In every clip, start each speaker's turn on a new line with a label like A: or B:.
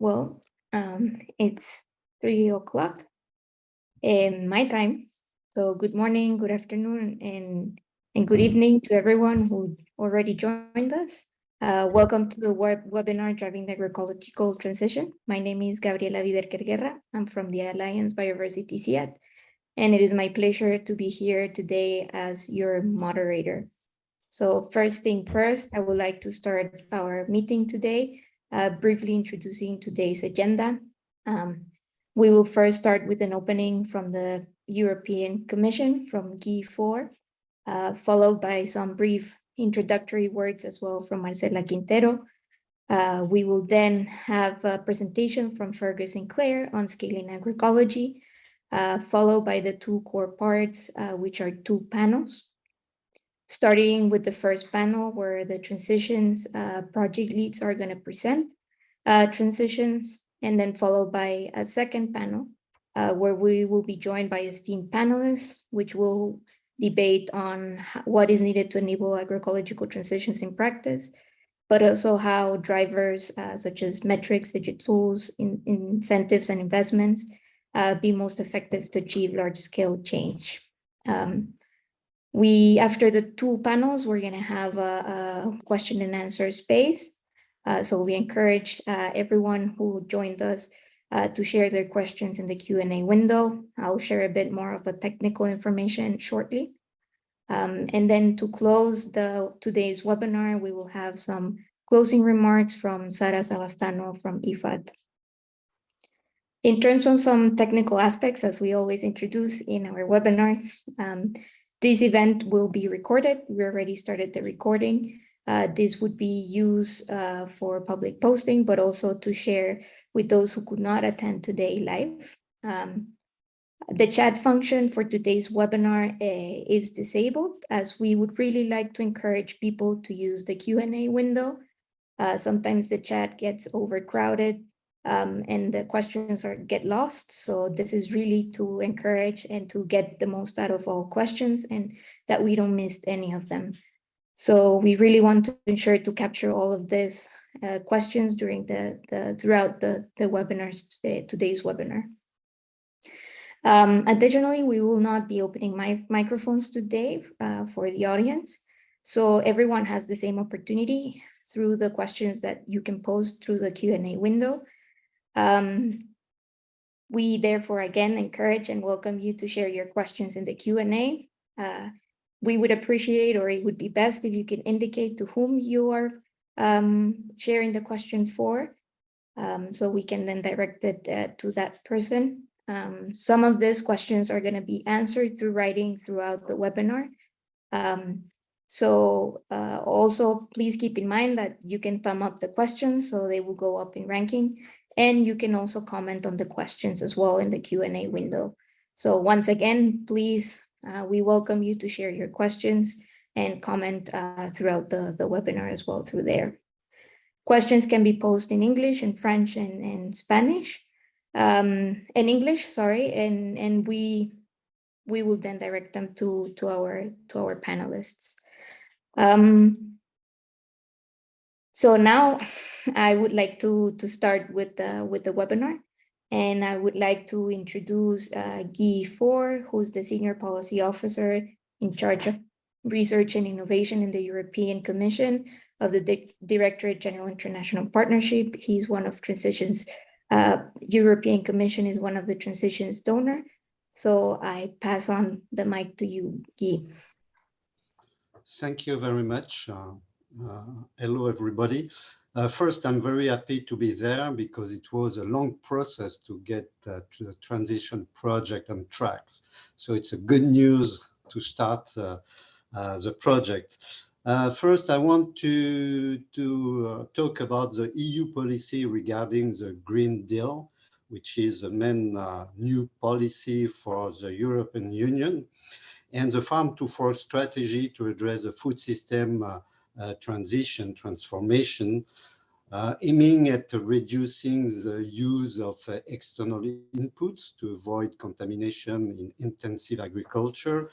A: Well, um, it's three o'clock in my time. So good morning, good afternoon, and, and good evening to everyone who already joined us. Uh, welcome to the web webinar Driving the Agroecological Transition. My name is Gabriela Viderker Guerra. I'm from the Alliance Biodiversity CIAT, and it is my pleasure to be here today as your moderator. So first thing first, I would like to start our meeting today uh, briefly introducing today's agenda. Um, we will first start with an opening from the European Commission from Guy Faure, uh, followed by some brief introductory words as well from Marcela Quintero. Uh, we will then have a presentation from Fergus Sinclair on scaling agroecology, uh, followed by the two core parts, uh, which are two panels starting with the first panel where the transitions uh, project leads are going to present uh, transitions and then followed by a second panel uh, where we will be joined by esteemed panelists, which will debate on what is needed to enable agroecological transitions in practice, but also how drivers uh, such as metrics, digital tools, in, incentives and investments uh, be most effective to achieve large scale change. Um, we, after the two panels, we're going to have a, a, question and answer space. Uh, so we encourage uh, everyone who joined us uh, to share their questions in the Q&A window. I'll share a bit more of the technical information shortly. Um, and then to close the today's webinar, we will have some closing remarks from Sara Savastano from IFAD. In terms of some technical aspects, as we always introduce in our webinars, um, this event will be recorded. We already started the recording. Uh, this would be used uh, for public posting, but also to share with those who could not attend today live. Um, the chat function for today's webinar uh, is disabled as we would really like to encourage people to use the Q&A window. Uh, sometimes the chat gets overcrowded um, and the questions are get lost. So this is really to encourage and to get the most out of all questions and that we don't miss any of them. So we really want to ensure to capture all of these uh, questions during the, the throughout the, the webinars, uh, today's webinar. Um, additionally, we will not be opening my microphones today uh, for the audience. So everyone has the same opportunity through the questions that you can post through the Q&A window. Um, we therefore again encourage and welcome you to share your questions in the Q&A. Uh, we would appreciate or it would be best if you can indicate to whom you are um, sharing the question for um, so we can then direct it uh, to that person. Um, some of these questions are going to be answered through writing throughout the webinar. Um, so uh, also please keep in mind that you can thumb up the questions so they will go up in ranking and you can also comment on the questions as well in the Q&A window. So once again, please, uh, we welcome you to share your questions and comment uh, throughout the, the webinar as well through there. Questions can be posed in English and French and, and Spanish, um, in English, sorry, and, and we we will then direct them to, to, our, to our panelists. Um, so now I would like to, to start with the, with the webinar. And I would like to introduce uh, Guy Faure, who's the Senior Policy Officer in charge of Research and Innovation in the European Commission of the Di Directorate General International Partnership. He's one of Transition's, uh, European Commission is one of the Transition's donor. So I pass on the mic to you, Guy.
B: Thank you very much. Uh, uh, hello, everybody. Uh, first, I'm very happy to be there because it was a long process to get uh, to the transition project on tracks. So it's a good news to start uh, uh, the project. Uh, first, I want to, to talk about the EU policy regarding the Green Deal, which is the main new policy for the European Union, and the Farm to Fork strategy to address the food system transition, transformation, uh, aiming at reducing the use of uh, external inputs to avoid contamination in intensive agriculture,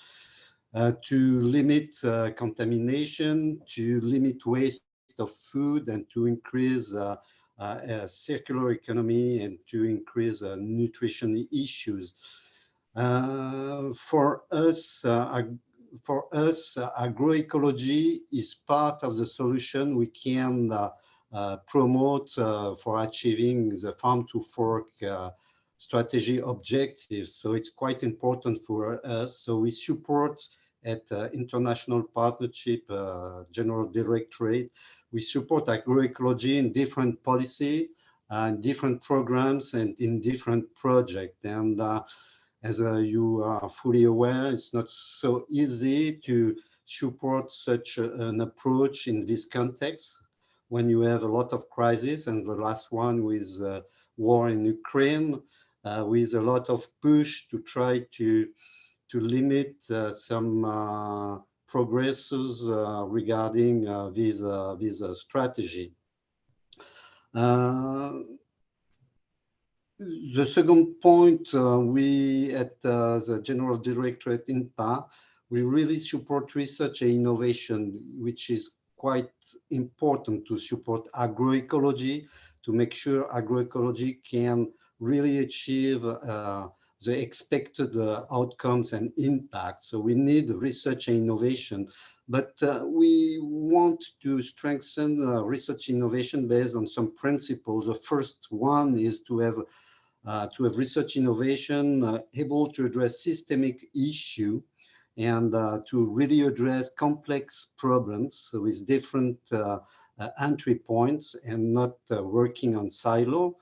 B: uh, to limit uh, contamination, to limit waste of food, and to increase uh, uh, a circular economy and to increase uh, nutrition issues. Uh, for us, uh, for us, uh, agroecology is part of the solution we can promote for achieving the farm to fork strategy objectives. So it's quite important for us. So we support at uh, International Partnership uh, General Directorate, we support agroecology in different policy and different programs and in different projects. And uh, as uh, you are fully aware, it's not so easy to support such an approach in this context when you have a lot of crises and the last one with uh, war in Ukraine, uh, with a lot of push to try to to limit uh, some uh, progresses uh, regarding this this strategy. The second point, uh, we at uh, the General Directorate INTPA, we really support research and innovation, which is quite important to support agroecology, to make sure agroecology can really achieve uh, the expected uh, outcomes and impact. So we need research and innovation, but uh, we want to strengthen uh, research innovation based on some principles. The first one is to have to have research innovation uh, able to address systemic issue and uh, to really address complex problems with different entry points and not working on silo.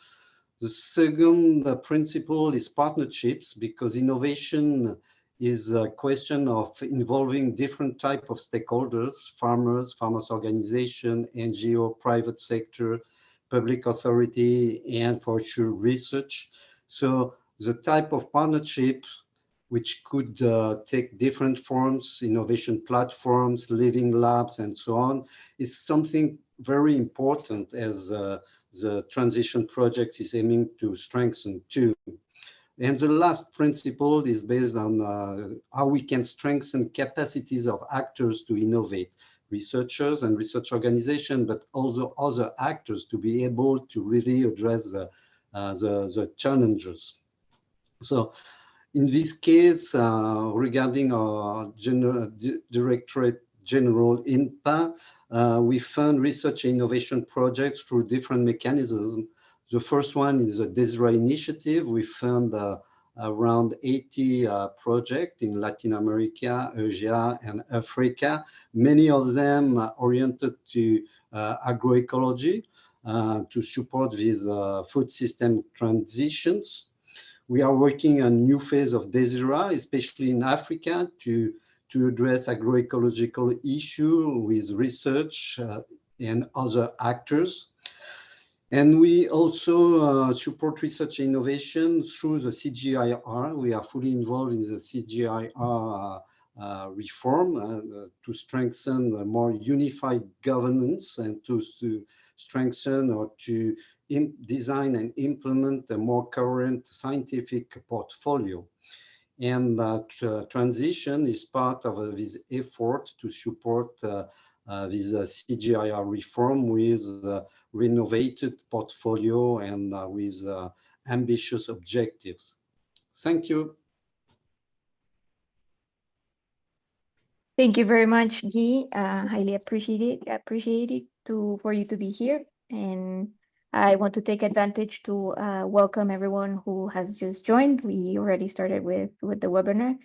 B: The second uh, principle is partnerships because innovation is a question of involving different type of stakeholders, farmers, farmers organization, NGO, private sector, public authority, and for sure research. So the type of partnership which could uh, take different forms, innovation platforms, living labs, and so on, is something very important as uh, the transition project is aiming to strengthen too. And the last principle is based on uh, how we can strengthen capacities of actors to innovate, researchers and research organizations, but also other actors to be able to really address the, uh, the, the, challenges. So in this case, uh, regarding our general directorate general INTPA, uh, we fund research and innovation projects through different mechanisms. The first one is the DESIRA initiative. We fund uh, around 80 uh, projects in Latin America, Asia, and Africa. Many of them oriented to uh, agroecology uh, to support these uh, food system transitions. We are working on new phase of DESIRA, especially in Africa, to to address agroecological issue with research and other actors. And we also uh, support research innovation through the CGIAR. We are fully involved in the CGIAR uh, reform uh, to strengthen a more unified governance and to, to strengthen or to design and implement a more current scientific portfolio. And that uh, transition is part of uh, this effort to support uh, Uh, this uh, CGIAR reform with uh, renovated portfolio and with ambitious objectives. Thank you.
A: Thank you very much, Guy. Uh, highly appreciate it. Appreciate it to for you to be here, and I want to take advantage to uh, welcome everyone who has just joined. We already started with, with the webinar.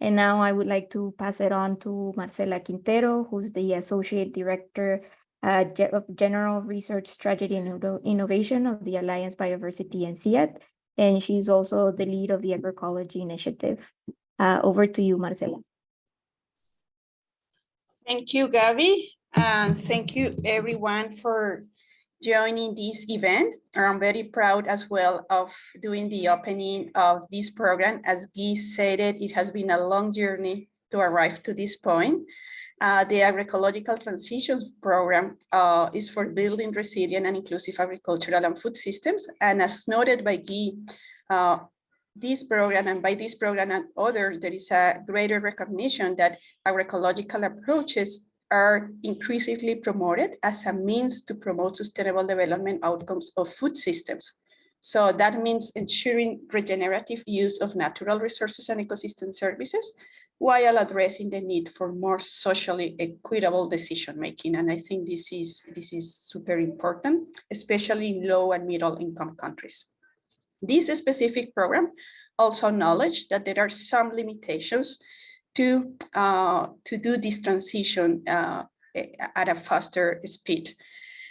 A: And now I would like to pass it on to Marcela Quintero, who's the Associate Director uh, of General Research Strategy and Innovation of the Alliance Biodiversity and CIAT. And she's also the lead of the Agroecology Initiative. Uh, over to you, Marcela.
C: Thank you, Gabby. And thank you everyone for joining this event. I'm very proud as well of doing the opening of this program. As Guy said it, it has been a long journey to arrive to this point. Uh, the agroecological transitions program uh, is for building resilient and inclusive agricultural and food systems. And as noted by Guy, uh, this program and by this program and others, there is a greater recognition that agroecological approaches
D: are increasingly promoted as a means to promote sustainable development outcomes of food systems. So that means ensuring regenerative use of natural resources and ecosystem services while addressing the need for more socially equitable decision making. And I think this is, this is super important, especially in low and middle income countries. This specific program also acknowledged that there are some limitations to, uh, to do this transition uh, at a faster speed.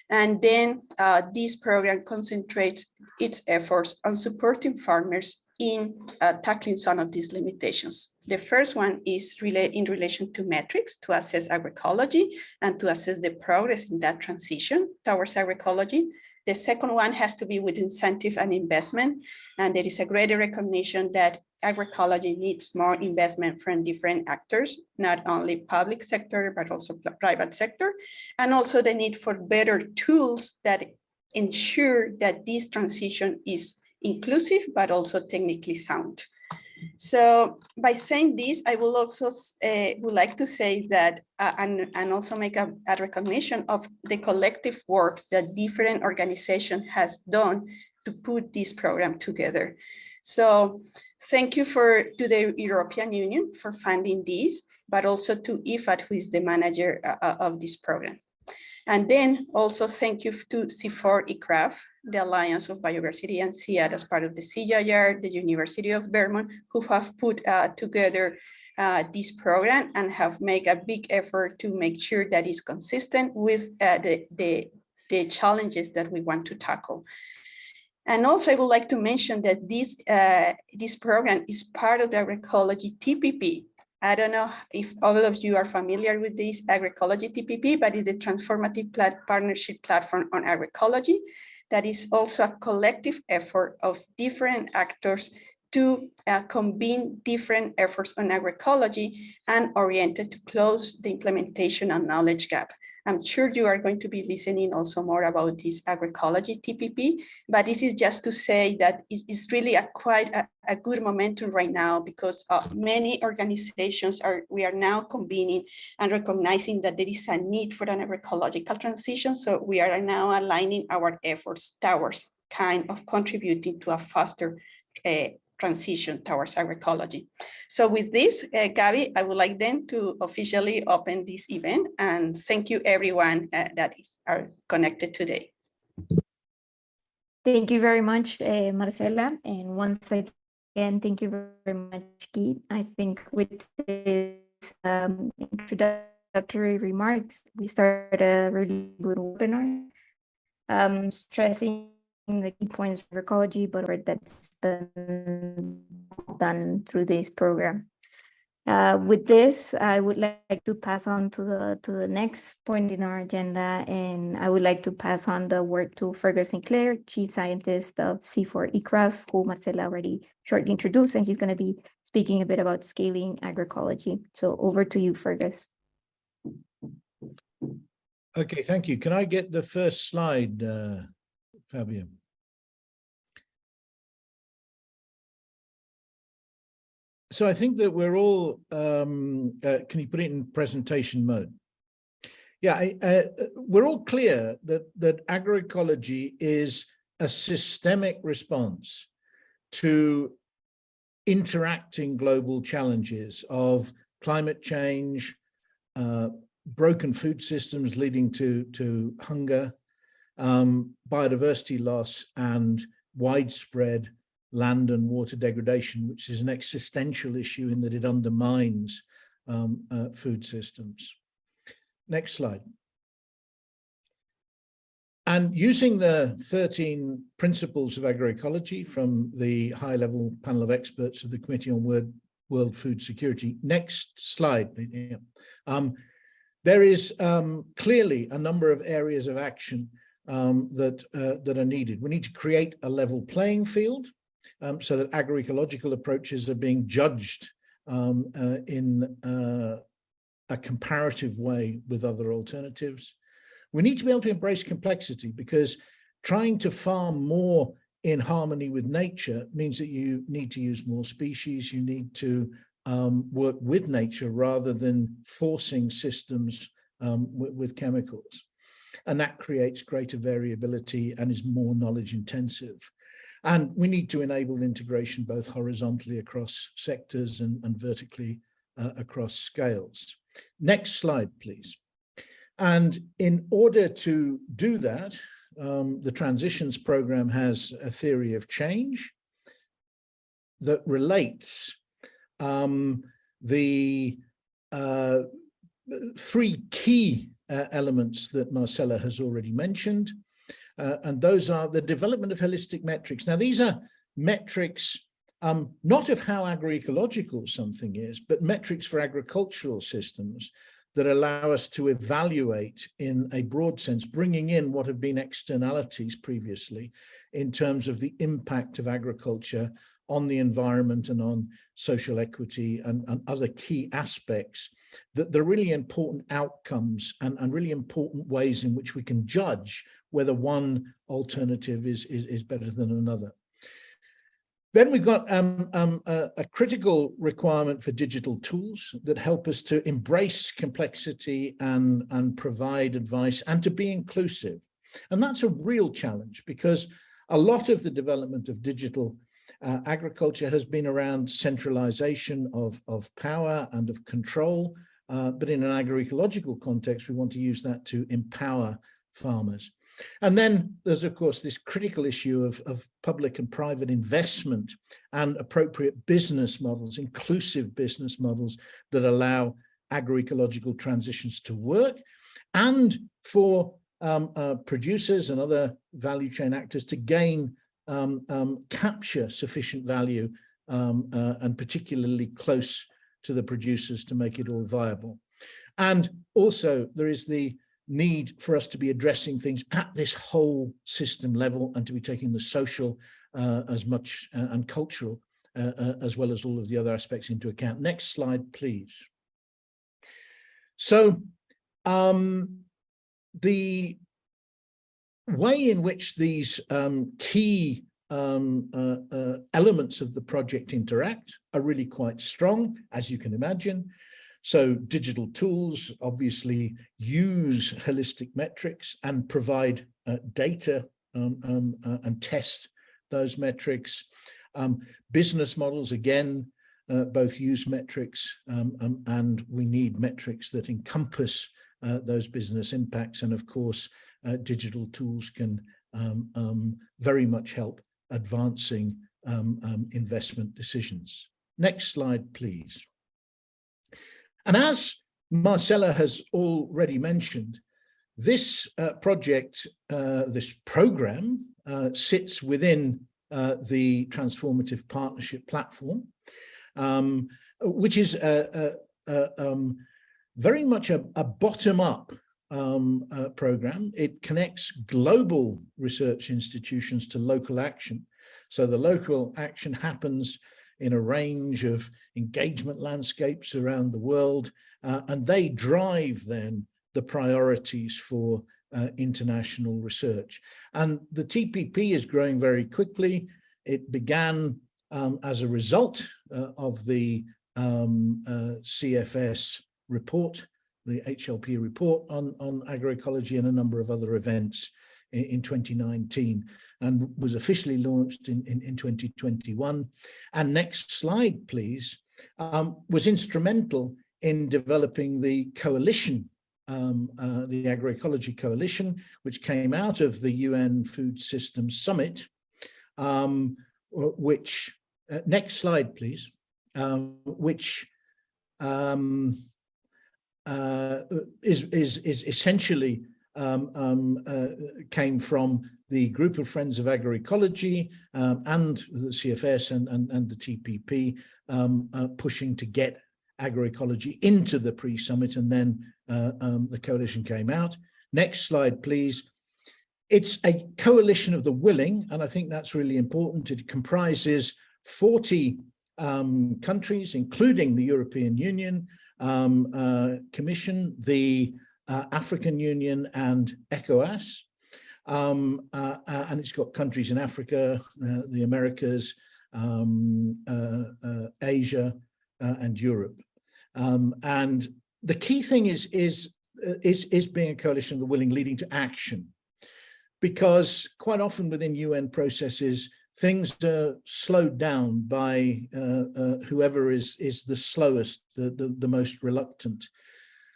D: And then uh, this program concentrates its efforts on supporting farmers in uh, tackling some of these limitations. The first one is rela in relation to metrics to assess agroecology and to assess the progress in that transition towards agroecology. The second one has to be with incentive and investment. And there is a greater recognition that agroecology needs more investment from different actors, not only public sector, but also private sector, and also the need for better tools that ensure that this transition is inclusive, but also technically sound. So by saying this, I will also uh, would like to say that uh, and, and also make a, a, recognition of the collective work that different organization has done to put this program together. So thank you for to the European Union for funding this, but also to IFAD, who is the manager uh, of this program. And then also thank you to CIFOR ICRAF, the Alliance of Biodiversity and CIAT as part of the CGIAR, the University of Vermont, who have put uh, together uh, this program and have made a big effort to make sure that it's consistent with uh, the, the, the challenges that we want to tackle. And also I would like to mention that this, uh, this program is part of the agroecology TPP, I don't know if all of you are familiar with this agroecology TPP, but it's a transformative partnership platform on agroecology that is also a collective effort of different actors to uh, convene different efforts on agroecology and oriented to close the implementation and knowledge gap. I'm sure you are going to be listening also more about this agroecology TPP, but this is just to say that it's really a quite a, a good momentum right now because uh, many organizations are, we are now convening and recognizing that there is a need for an agroecological transition. So we are now aligning our efforts towards kind of contributing to a faster uh, transition towards agroecology. So with this, uh, Gabby, I would like then to officially open this event and thank you everyone uh, that is are connected today.
A: Thank you very much, uh, Marcela. And once again, thank you very much, Guy. I think with this um, introductory remarks, we start a really good webinar, um, stressing the key points for ecology, but that's been done through this program. Uh, with this, I would like to pass on to the to the next point in our agenda, and I would like to pass on the work to Fergus Sinclair, Chief Scientist of CIFOR ICRAF, who Marcela already shortly introduced, and he's going to be speaking a bit about scaling agroecology. So over to you, Fergus.
E: Okay, thank you. Can I get the first slide, uh, So I think that we're all, um, uh, can you put it in presentation mode? Yeah, I, uh, we're all clear that, that agroecology is a systemic response to interacting global challenges of climate change, uh, broken food systems leading to, to hunger, um, biodiversity loss, and widespread land and water degradation, which is an existential issue in that it undermines um, uh, food systems. Next slide. And using the 13 principles of agroecology from the high level panel of experts of the Committee on World, World Food Security. Next slide. Um, there is um, clearly a number of areas of action um, that, uh, that are needed. We need to create a level playing field um, so that agroecological approaches are being judged um, uh, in uh, a comparative way with other alternatives. We need to be able to embrace complexity because trying to farm more in harmony with nature means that you need to use more species, you need to um, work with nature rather than forcing systems um, with, with chemicals. And that creates greater variability and is more knowledge intensive. And we need to enable integration both horizontally across sectors and, and vertically uh, across scales. Next slide, please. And in order to do that, um, the transitions program has a theory of change that relates um, the uh, three key uh, elements that Marcella has already mentioned. Uh, and those are the development of holistic metrics. Now, these are metrics um, not of how agroecological something is, but metrics for agricultural systems that allow us to evaluate in a broad sense, bringing in what have been externalities previously in terms of the impact of agriculture on the environment and on social equity and, and other key aspects that the really important outcomes and, and really important ways in which we can judge whether one alternative is, is, is better than another. Then we've got um, um, a, a, critical requirement for digital tools that help us to embrace complexity and, and provide advice and to be inclusive. And that's a real challenge because a lot of the development of digital uh, agriculture has been around centralization of, of power and of control, uh, but in an agroecological context, we want to use that to empower farmers. And then there's, of course, this critical issue of, of public and private investment and appropriate business models, inclusive business models that allow agroecological transitions to work and for um, uh, producers and other value chain actors to gain, um, um, capture sufficient value um, uh, and particularly close to the producers to make it all viable. And also there is the need for us to be addressing things at this whole system level and to be taking the social uh, as much uh, and cultural uh, uh, as well as all of the other aspects into account. Next slide, please. So um, the way in which these um, key um, uh, uh, elements of the project interact are really quite strong, as you can imagine. So digital tools obviously use holistic metrics and provide uh, data um, um, uh, and test those metrics. Um, business models, again, uh, both use metrics um, and we need metrics that encompass uh, those business impacts. And of course, uh, digital tools can um, very much help advancing investment decisions. Next slide, please. And as Marcela has already mentioned, this uh, project, uh, this program uh, sits within uh, the Transformative Partnership Platform, um, which is a, a, a, um, very much a, bottom-up um, uh, program. It connects global research institutions to local action. So the local action happens in a range of engagement landscapes around the world, uh, and they drive then the priorities for uh, international research. And the TPP is growing very quickly. It began um, as a result uh, of the um, uh, CFS report, the HLP report on, on agroecology and a number of other events in, in 2019 and was officially launched in, in, in 2021. And next slide, please, um, was instrumental in developing the coalition, um, uh, the Agroecology Coalition, which came out of the UN Food Systems Summit, um, which, uh, next slide, please, um, which um, uh, is, is, is essentially um, um, uh, came from the group of Friends of Agroecology um, and the CFS and, and, and the TPP um, uh, pushing to get agroecology into the pre-summit and then uh, um, the coalition came out. Next slide, please. It's a coalition of the willing, and I think that's really important. It comprises 40 um, countries, including the European Union, um, uh, Commission, the uh, African Union and ECOWAS. Um, uh, uh, and it's got countries in Africa, uh, the Americas, um, uh, Asia and Europe. Um, and the key thing is, is is, is being a coalition of the willing leading to action. Because quite often within UN processes, things are slowed down by uh, uh, whoever is, is the slowest, the, the, the most reluctant.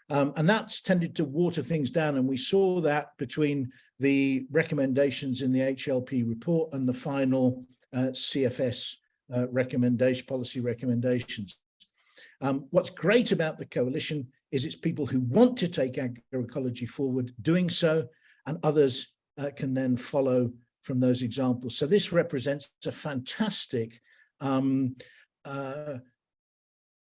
E: Um, and that's tended to water things down. And we saw that between the recommendations in the HLP report and the final uh, CFS uh, recommendation, policy recommendations. Um, what's great about the coalition is it's people who want to take agroecology forward doing so, and others uh, can then follow from those examples. So this represents a fantastic um, uh,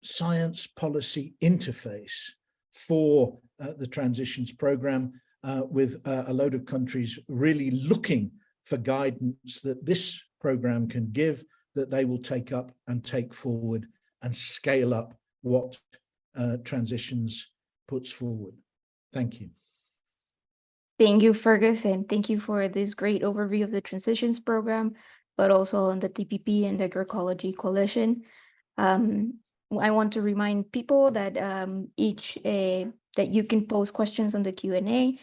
E: science policy interface for uh, the transitions program uh, with uh, a load of countries really looking for guidance that this program can give that they will take up and take forward and scale up what uh, transitions puts forward. Thank you.
A: Thank you, Fergus, and thank you for this great overview of the transitions program, but also on the TPP and the agroecology coalition. Um, I want to remind people that um, each uh, that you can post questions on the Q&A.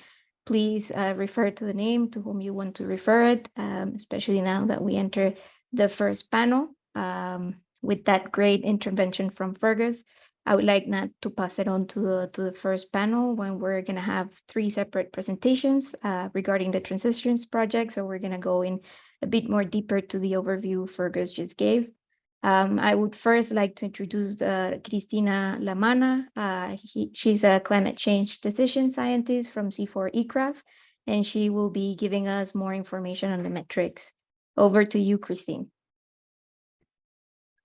A: Please uh, refer to the name to whom you want to refer it, um, especially now that we enter the first panel um, with that great intervention from Fergus. I would like now to pass it on to the, to the first panel when we're going to have three separate presentations uh, regarding the transitions project. So we're going to go in a bit more deeper to the overview Fergus just gave. Um, I would first like to introduce uh, Cristina Lamanna. Uh, he, she's a climate change decision scientist from CIFOR ICRAF, and she will be giving us more information on the metrics. Over to you, Christine.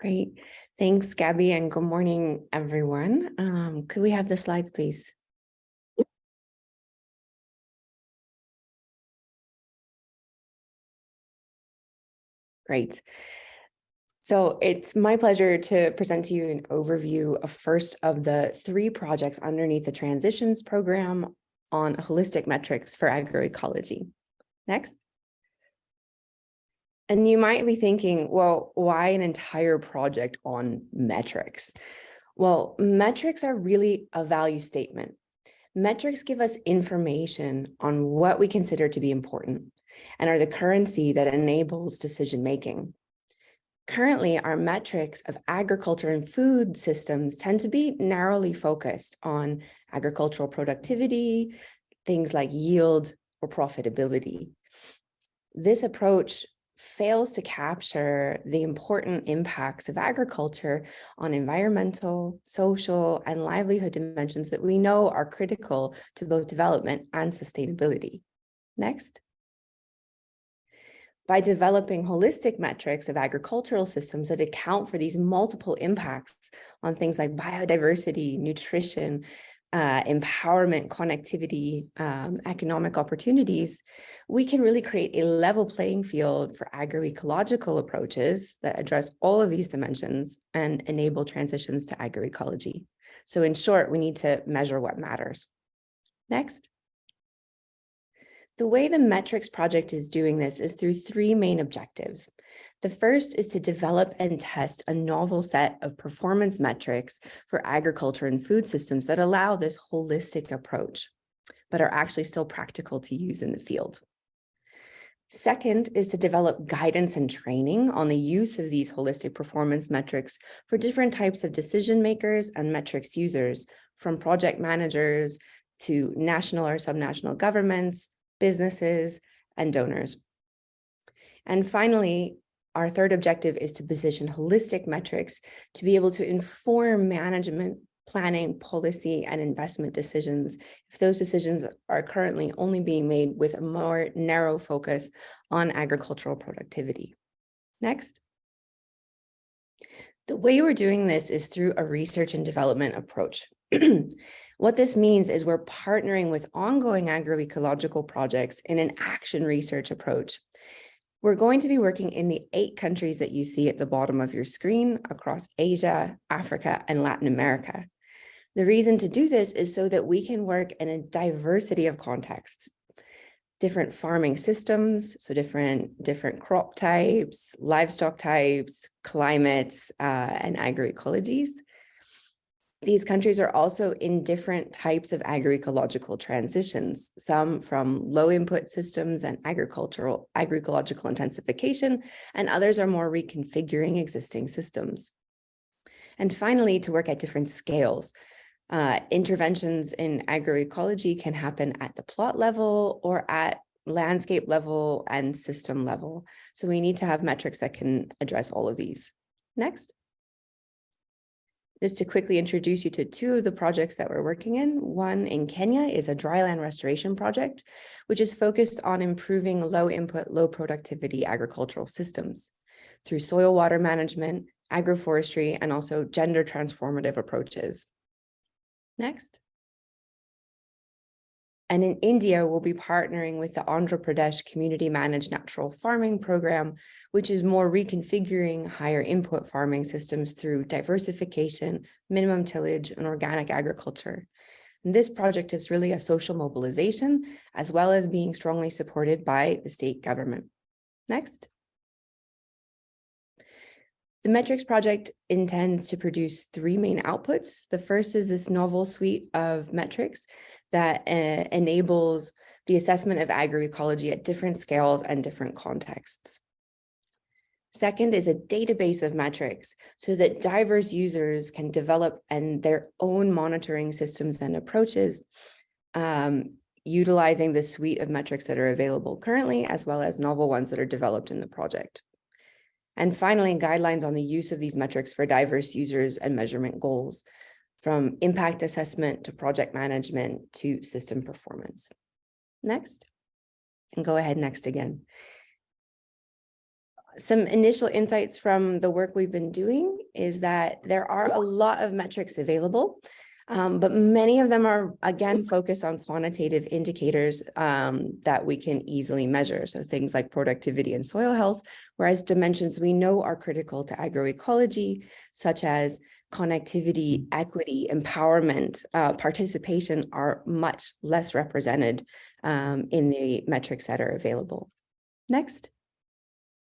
F: Great. Thanks, Gabby, and good morning, everyone. Um, could we have the slides, please? Great. So it's my pleasure to present to you an overview of first of the three projects underneath the transitions program on holistic metrics for agroecology. Next. And you might be thinking, well, why an entire project on metrics? Well, metrics are really a value statement. Metrics give us information on what we consider to be important and are the currency that enables decision making. Currently, our metrics of agriculture and food systems tend to be narrowly focused on agricultural productivity, things like yield or profitability. This approach fails to capture the important impacts of agriculture on environmental, social, and livelihood dimensions that we know are critical to both development and sustainability. Next by developing holistic metrics of agricultural systems that account for these multiple impacts on things like biodiversity, nutrition, uh, empowerment, connectivity, um, economic opportunities, we can really create a level playing field for agroecological approaches that address all of these dimensions and enable transitions to agroecology. So in short, we need to measure what matters. Next. The way the metrics project is doing this is through three main objectives. The first is to develop and test a novel set of performance metrics for agriculture and food systems that allow this holistic approach, but are actually still practical to use in the field. Second is to develop guidance and training on the use of these holistic performance metrics for different types of decision makers and metrics users, from project managers to national or subnational governments, businesses, and donors. And finally, our third objective is to position holistic metrics to be able to inform management, planning, policy, and investment decisions if those decisions are currently only being made with a more narrow focus on agricultural productivity. Next. The way we're doing this is through a research and development approach. What this means is we're partnering with ongoing agroecological projects in an action research approach. We're going to be working in the eight countries that you see at the bottom of your screen across Asia, Africa, and Latin America. The reason to do this is so that we can work in a diversity of contexts, different farming systems, so different, different crop types, livestock types, climates, uh, and agroecologies These countries are also in different types of agroecological transitions, some from low input systems and agricultural agroecological intensification, and others are more reconfiguring existing systems. And finally, to work at different scales. Uh, interventions in agroecology can happen at the plot level or at landscape level and system level. So we need to have metrics that can address all of these. Next. Just to quickly introduce you to two of the projects that we're working in. One in Kenya is a dryland restoration project, which is focused on improving low input, low productivity agricultural systems through soil water management, agroforestry, and also gender transformative approaches. Next. And in India, we'll be partnering with the Andhra Pradesh Community Managed Natural Farming Program, which is more reconfiguring higher input farming systems through diversification, minimum tillage, and organic agriculture. And this project is really a social mobilization, as well as being strongly supported by the state government. Next. The metrics project intends to produce three main outputs. The first is this novel suite of metrics that uh, enables the assessment of agroecology at different scales and different contexts. Second is a database of metrics so that diverse users can develop and their own monitoring systems and approaches um, utilizing the suite of metrics that are available currently, as well as novel ones that are developed in the project. And finally, guidelines on the use of these metrics for diverse users and measurement goals from impact assessment to project management to system performance. Next, and go ahead next again. Some initial insights from the work we've been doing is that there are a lot of metrics available, um, but many of them are, again, focused on quantitative indicators um, that we can easily measure. So things like productivity and soil health, whereas dimensions we know are critical to agroecology, such as connectivity, equity, empowerment, uh, participation are much less represented um, in the metrics that are available. Next.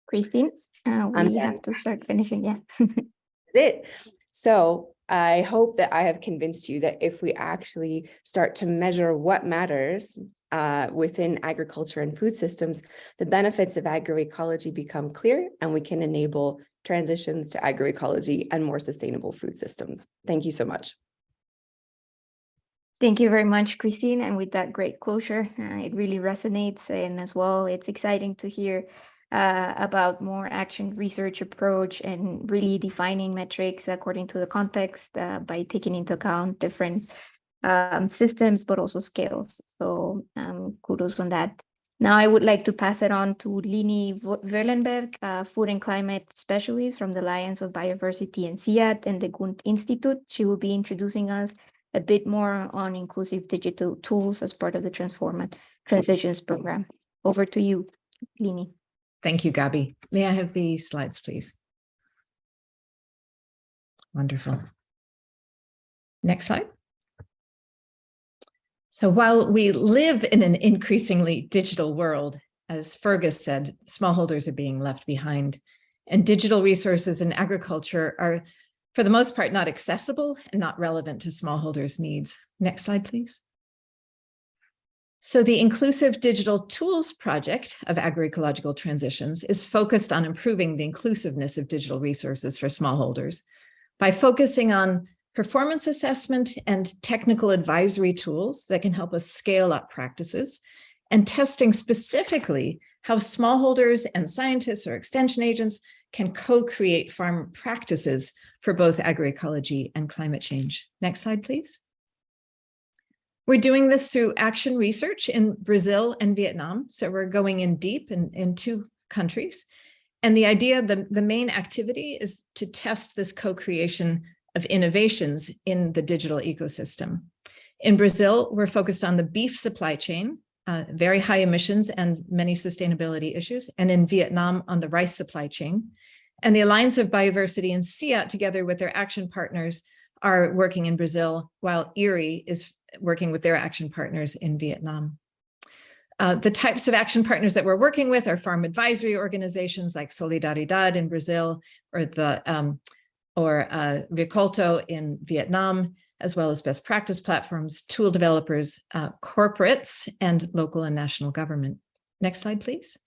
A: Christine, uh,
F: I'm
A: we
F: done.
A: have to start finishing, yeah.
F: That's it. So I hope that I have convinced you that if we actually start to measure what matters uh, within agriculture and food systems, the benefits of agroecology become clear and we can enable transitions to agroecology and more sustainable food systems. Thank you so much.
A: Thank you very much, Christine. And with that great closure, uh, it really resonates. And as well, it's exciting to hear uh, about more action research approach and really defining metrics according to the context uh, by taking into account different um, systems, but also scales. So um, kudos on that. Now I would like to pass it on to Lini Wollenberg, food and climate specialist from the Alliance of Biodiversity and CIAT and the Gund Institute. She will be introducing us a bit more on inclusive digital tools as part of the Transform Transitions program. Over to you, Lini.
G: Thank you, Gabi. May I have the slides, please? Wonderful. Next slide. So while we live in an increasingly digital world, as Fergus said, smallholders are being left behind and digital resources in agriculture are, for the most part, not accessible and not relevant to smallholders' needs. Next slide, please. So the Inclusive Digital Tools Project of Agroecological Transitions is focused on improving the inclusiveness of digital resources for smallholders by focusing on performance assessment and technical advisory tools that can help us scale up practices and testing specifically how smallholders and scientists or extension agents can co-create farm practices for both agroecology and climate change. Next slide, please. We're doing this through action research in Brazil and Vietnam. So we're going in deep in, in two countries. And the idea, the, the main activity is to test this co-creation of innovations in the digital ecosystem. In Brazil, we're focused on the beef supply chain, uh, very high emissions and many sustainability issues. And in Vietnam on the rice supply chain. And the Alliance of Biodiversity and CIAT together with their action partners are working in Brazil, while IRRI is working with their action partners in Vietnam. Uh, the types of action partners that we're working with are farm advisory organizations like Solidaridad in Brazil or the um, or uh, Rikolto in Vietnam, as well as best practice platforms, tool developers, uh, corporates, and local and national government. Next slide, please.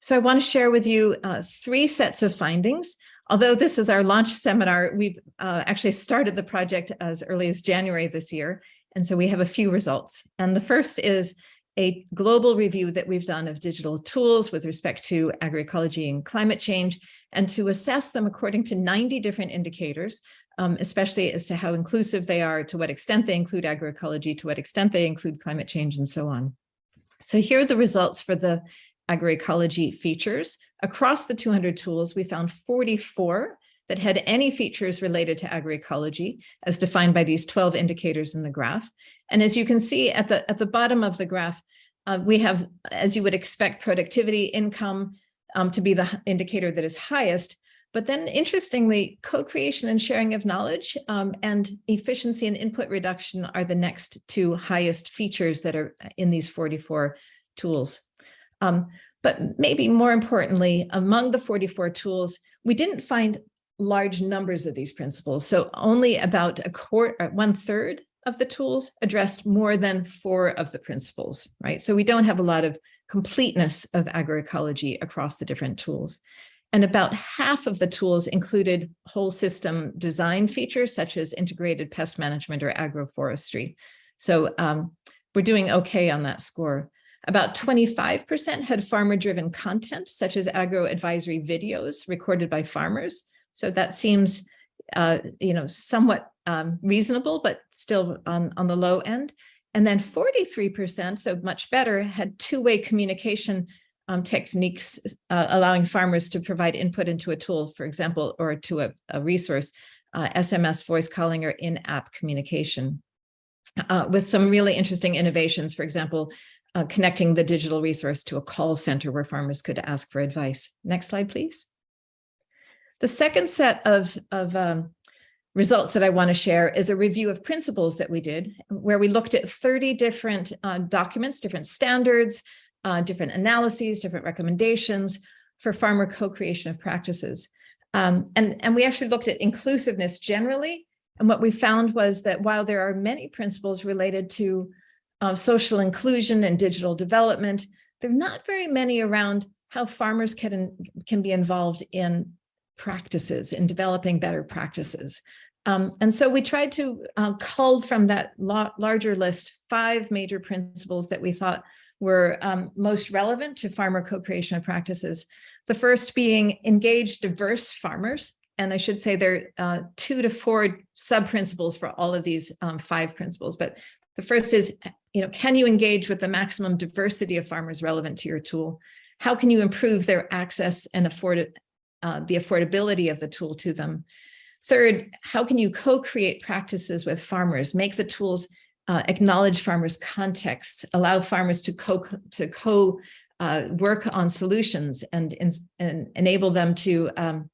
G: So I want to share with you uh, three sets of findings. Although this is our launch seminar, we've uh, actually started the project as early as January this year. And so we have a few results. And the first is a global review that we've done of digital tools with respect to agroecology and climate change, and to assess them according to 90 different indicators, um, especially as to how inclusive they are, to what extent they include agroecology, to what extent they include climate change, and so on. So here are the results for the agroecology features. Across the 200 tools, we found 44 that had any features related to agroecology as defined by these 12 indicators in the graph. And as you can see at the, at the bottom of the graph, uh, we have, as you would expect, productivity, income um, to be the indicator that is highest. But then interestingly, co-creation and sharing of knowledge um, and efficiency and input reduction are the next two highest features that are in these 44 tools. Um, but maybe more importantly, among the 44 tools, we didn't find large numbers of these principles. So only about a quarter, uh, one third of the tools addressed more than four of the principles, right? So we don't have a lot of completeness of agroecology across the different tools. And about half of the tools included whole system design features such as integrated pest management or agroforestry. So um, we're doing okay on that score. About 25% had farmer-driven content, such as agro-advisory videos recorded by farmers. So that seems, uh, you know, somewhat um, reasonable, but still on, on the low end. And then 43%, so much better, had two-way communication um, techniques, uh, allowing farmers to provide input into a tool, for example, or to a, a resource, uh, SMS voice calling or in-app communication. Uh, with some really interesting innovations, for example, uh, connecting the digital resource to a call center where farmers could ask for advice. Next slide, please. The second set of, of um, results that I want to share is a review of principles that we did, where we looked at 30 different uh, documents, different standards, uh, different analyses, different recommendations for farmer co-creation of practices. Um, and, and we actually looked at inclusiveness generally. And what we found was that while there are many principles related to uh, social inclusion and digital development. There are not very many around how farmers can, can be involved in practices, in developing better practices. Um, and so we tried to uh, cull from that larger list five major principles that we thought were um, most relevant to farmer co-creation of practices. The first being engage diverse farmers. And I should say there are uh, two to four sub-principles for all of these um, five principles, but the first is, you know, can you engage with the maximum diversity of farmers relevant to your tool? How can you improve their access and afford uh, the affordability of the tool to them? Third, how can you co-create practices with farmers, make the tools uh, acknowledge farmers' context, allow farmers to co to co uh, work on solutions and, and enable them to um,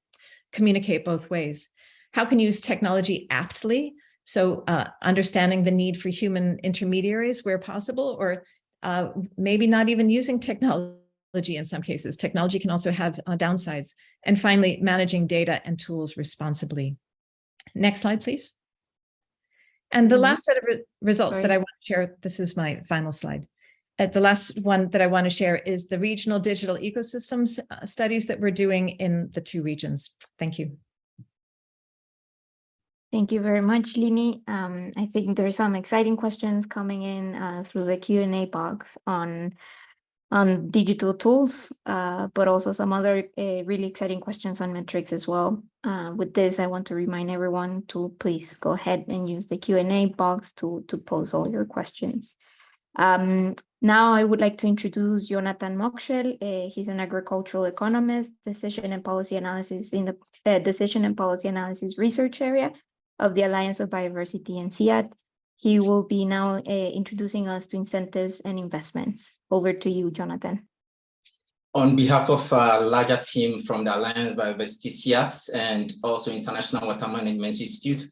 G: communicate both ways. How can you use technology aptly so uh, understanding the need for human intermediaries where possible, or uh, maybe not even using technology in some cases. Technology can also have uh, downsides. And finally, managing data and tools responsibly. Next slide, please. And the mm-hmm. last set of re results Sorry. that I want to share, this is my final slide. Uh, the last one that I want to share is the regional digital ecosystems uh, studies that we're doing in the two regions. Thank you.
A: Thank you very much, Lini. Um, I think there's some exciting questions coming in uh, through the Q&A box on on digital tools, uh, but also some other uh, really exciting questions on metrics as well. Uh, with this, I want to remind everyone to please go ahead and use the Q&A box to, to pose all your questions. Um, now I would like to introduce Jonathan Mockshell. Uh, he's an agricultural economist, decision and policy analysis in the uh, decision and policy analysis research area of the Alliance of Bioversity and CIAT. He will be now uh, introducing us to incentives and investments. Over to you, Jonathan.
H: On behalf of a larger team from the Alliance Bioversity CIAT and also International Water Management Institute,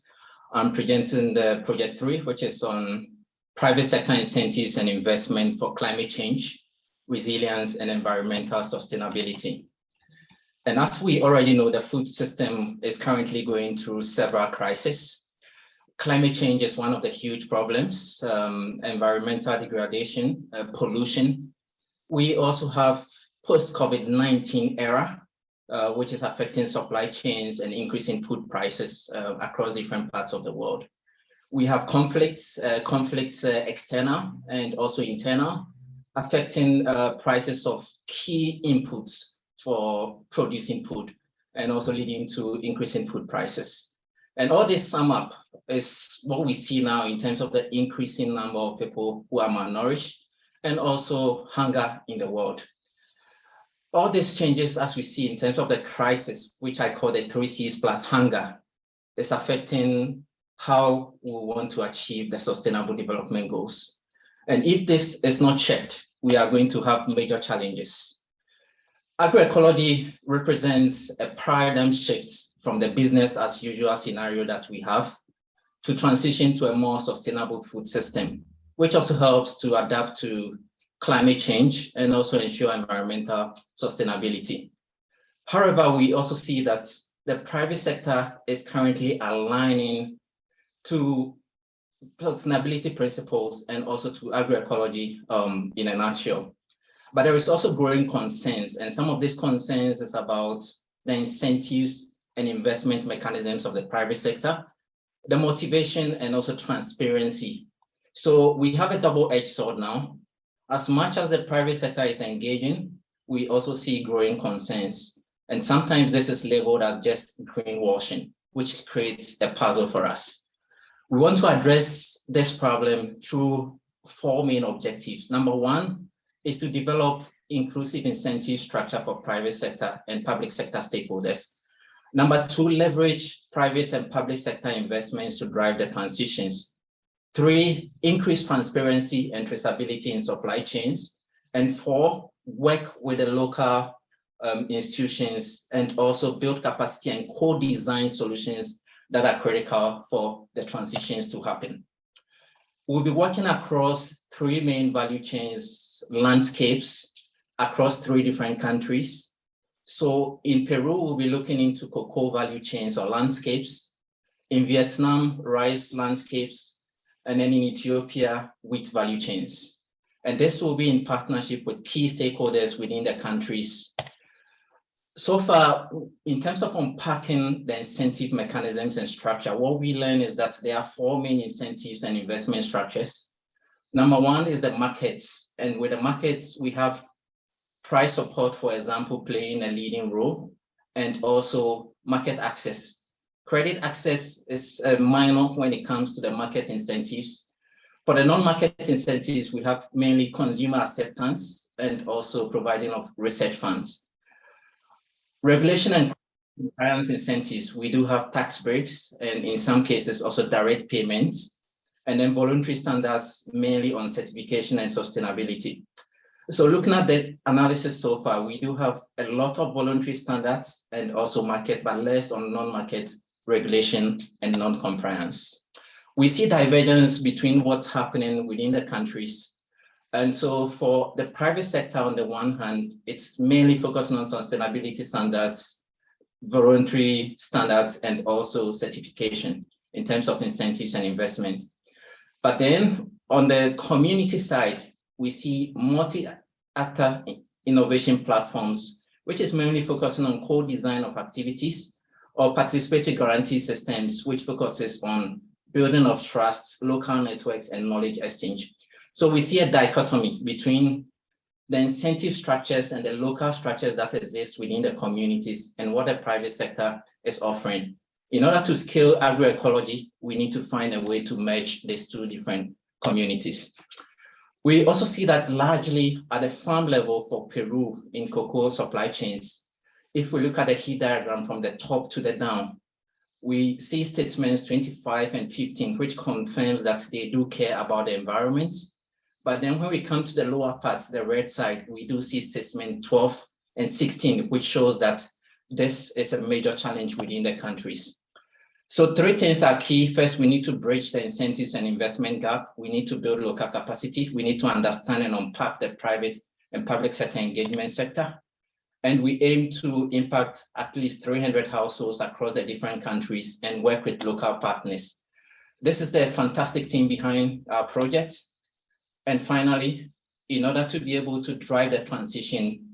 H: I'm presenting the project three, which is on private sector incentives and investment for climate change, resilience, and environmental sustainability. And as we already know, the food system is currently going through several crises. Climate change is one of the huge problems, um, environmental degradation, uh, pollution. We also have post-COVID-19 era, uh, which is affecting supply chains and increasing food prices uh, across different parts of the world. We have conflicts, uh, conflicts uh, external and also internal, affecting uh, prices of key inputs for producing food and also leading to increasing food prices. And all this sum up is what we see now in terms of the increasing number of people who are malnourished and also hunger in the world. All these changes as we see in terms of the crisis, which I call the three C's plus hunger, is affecting how we want to achieve the sustainable development goals. And if this is not checked, we are going to have major challenges. Agroecology represents a paradigm shift from the business as usual scenario that we have to transition to a more sustainable food system, which also helps to adapt to climate change and also ensure environmental sustainability. However, we also see that the private sector is currently aligning to sustainability principles and also to agroecology um, in a nutshell. But there is also growing concerns, and some of these concerns is about the incentives and investment mechanisms of the private sector, the motivation and also transparency. So we have a double-edged sword now. As much as the private sector is engaging, we also see growing concerns. And sometimes this is labeled as just greenwashing, which creates a puzzle for us. We want to address this problem through four main objectives. Number one is to develop inclusive incentive structure for private sector and public sector stakeholders. Number two, leverage private and public sector investments to drive the transitions. Three, increase transparency and traceability in supply chains. And four, work with the local um, institutions and also build capacity and co-design solutions that are critical for the transitions to happen. We'll be working across three main value chains landscapes across three different countries so in Peru, we'll be looking into cocoa value chains or landscapes. In Vietnam, rice landscapes, and then in Ethiopia, wheat value chains. And this will be in partnership with key stakeholders within the countries. So far, in terms of unpacking the incentive mechanisms and structure, what we learn is that there are four main incentives and investment structures. Number one is the markets. And with the markets, we have price support, for example, playing a leading role, and also market access. Credit access is uh, minor when it comes to the market incentives. For the non-market incentives, we have mainly consumer acceptance and also providing of research funds. Regulation and compliance incentives, we do have tax breaks and in some cases also direct payments, and then voluntary standards mainly on certification and sustainability. So looking at the analysis so far, we do have a lot of voluntary standards and also market, but less on non-market regulation and non-compliance. We see divergence between what's happening within the countries. And so for the private sector, on the one hand, it's mainly focusing on sustainability standards, voluntary standards, and also certification in terms of incentives and investment. But then on the community side, we see multi-actor innovation platforms, which is mainly focusing on co-design of activities or participatory guarantee systems, which focuses on building of trust, local networks, and knowledge exchange. So we see a dichotomy between the incentive structures and the local structures that exist within the communities and what the private sector is offering. In order to scale agroecology, we need to find a way to merge these two different communities. We also see that largely at the farm level for Peru in cocoa supply chains, if we look at the heat diagram from the top to the down, we see statements 25 and 15, which confirms that they do care about the environment. But then when we come to the lower part, the red side, we do see statement 12 and 16, which shows that this is a major challenge within the countries. So three things are key. First, we need to bridge the incentives and investment gap. We need to build local capacity. We need to understand and unpack the private and public sector engagement sector. And we aim to impact at least 300 households across the different countries and work with local partners. This is the fantastic team behind our project. And finally, in order to be able to drive the transition,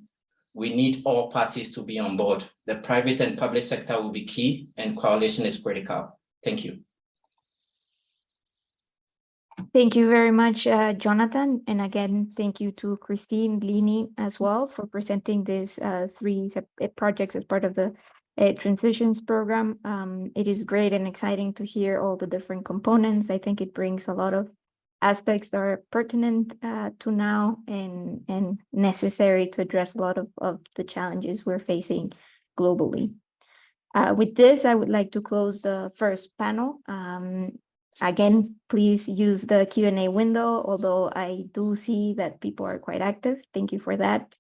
H: we need all parties to be on board. The private and public sector will be key and coalition is critical. Thank you.
A: Thank you very much, uh, Jonathan. And again, thank you to Christine Lini as well for presenting these uh, three uh, projects as part of the uh, transitions program. Um, it is great and exciting to hear all the different components. I think it brings a lot of aspects that are pertinent uh, to now and, and necessary to address a lot of, of the challenges we're facing globally. Uh, with this, I would like to close the first panel. Um, Again, please use the Q and A window, although I do see that people are quite active. Thank you for that.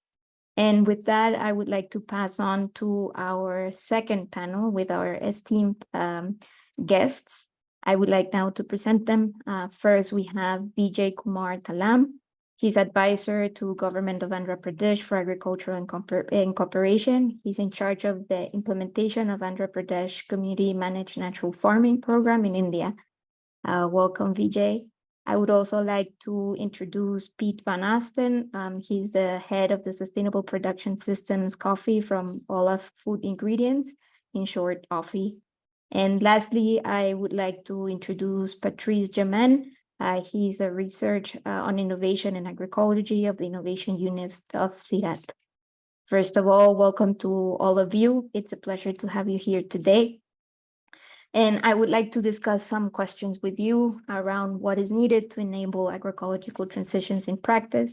A: And with that, I would like to pass on to our second panel with our esteemed um, guests. I would like now to present them. Uh, first, we have Vijay Kumar Thallam. He's advisor to Government of Andhra Pradesh for Agriculture and, and Cooperation. He's in charge of the implementation of Andhra Pradesh Community Managed Natural Farming Program in India. Uh, welcome, Vijay. I would also like to introduce Piet Van Asten. Um, he's the head of the Sustainable Production Systems Coffee from Olam Food Ingredients, in short, OFI. And lastly, I would like to introduce Patrice Djamen. Uh, he's a research uh, on innovation and agroecology of the innovation unit of CIRAD. First of all, welcome to all of you. It's a pleasure to have you here today. And I would like to discuss some questions with you around what is needed to enable agroecological transitions in practice,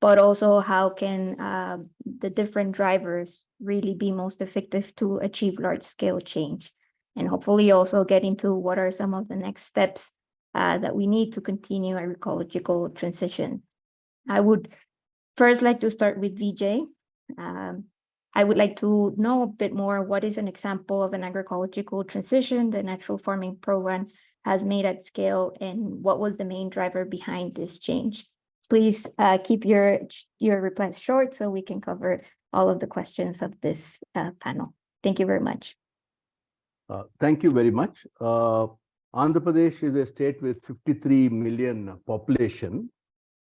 A: but also how can uh, the different drivers really be most effective to achieve large scale change. And hopefully also get into what are some of the next steps uh, that we need to continue agroecological transition. I would first like to start with Vijay. Um, I would like to know a bit more what is an example of an agroecological transition the natural farming program has made at scale and what was the main driver behind this change. Please uh, keep your, your replies short so we can cover all of the questions of this uh, panel. Thank you very much.
I: Uh, thank you very much. Uh, Andhra Pradesh is a state with 53 million population,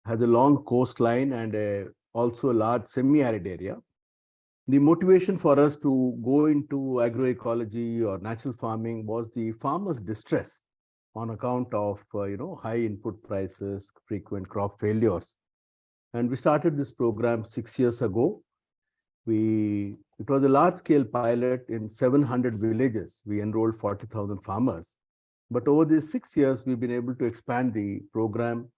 I: has a long coastline and a, also a large semi-arid area. The motivation for us to go into agroecology or natural farming was the farmers distress on account of uh, you know high input prices frequent crop failures. And we started this program 6 years ago we it was a large scale pilot in 700 villages we enrolled 40000 farmers but over these 6 years we've been able to expand the program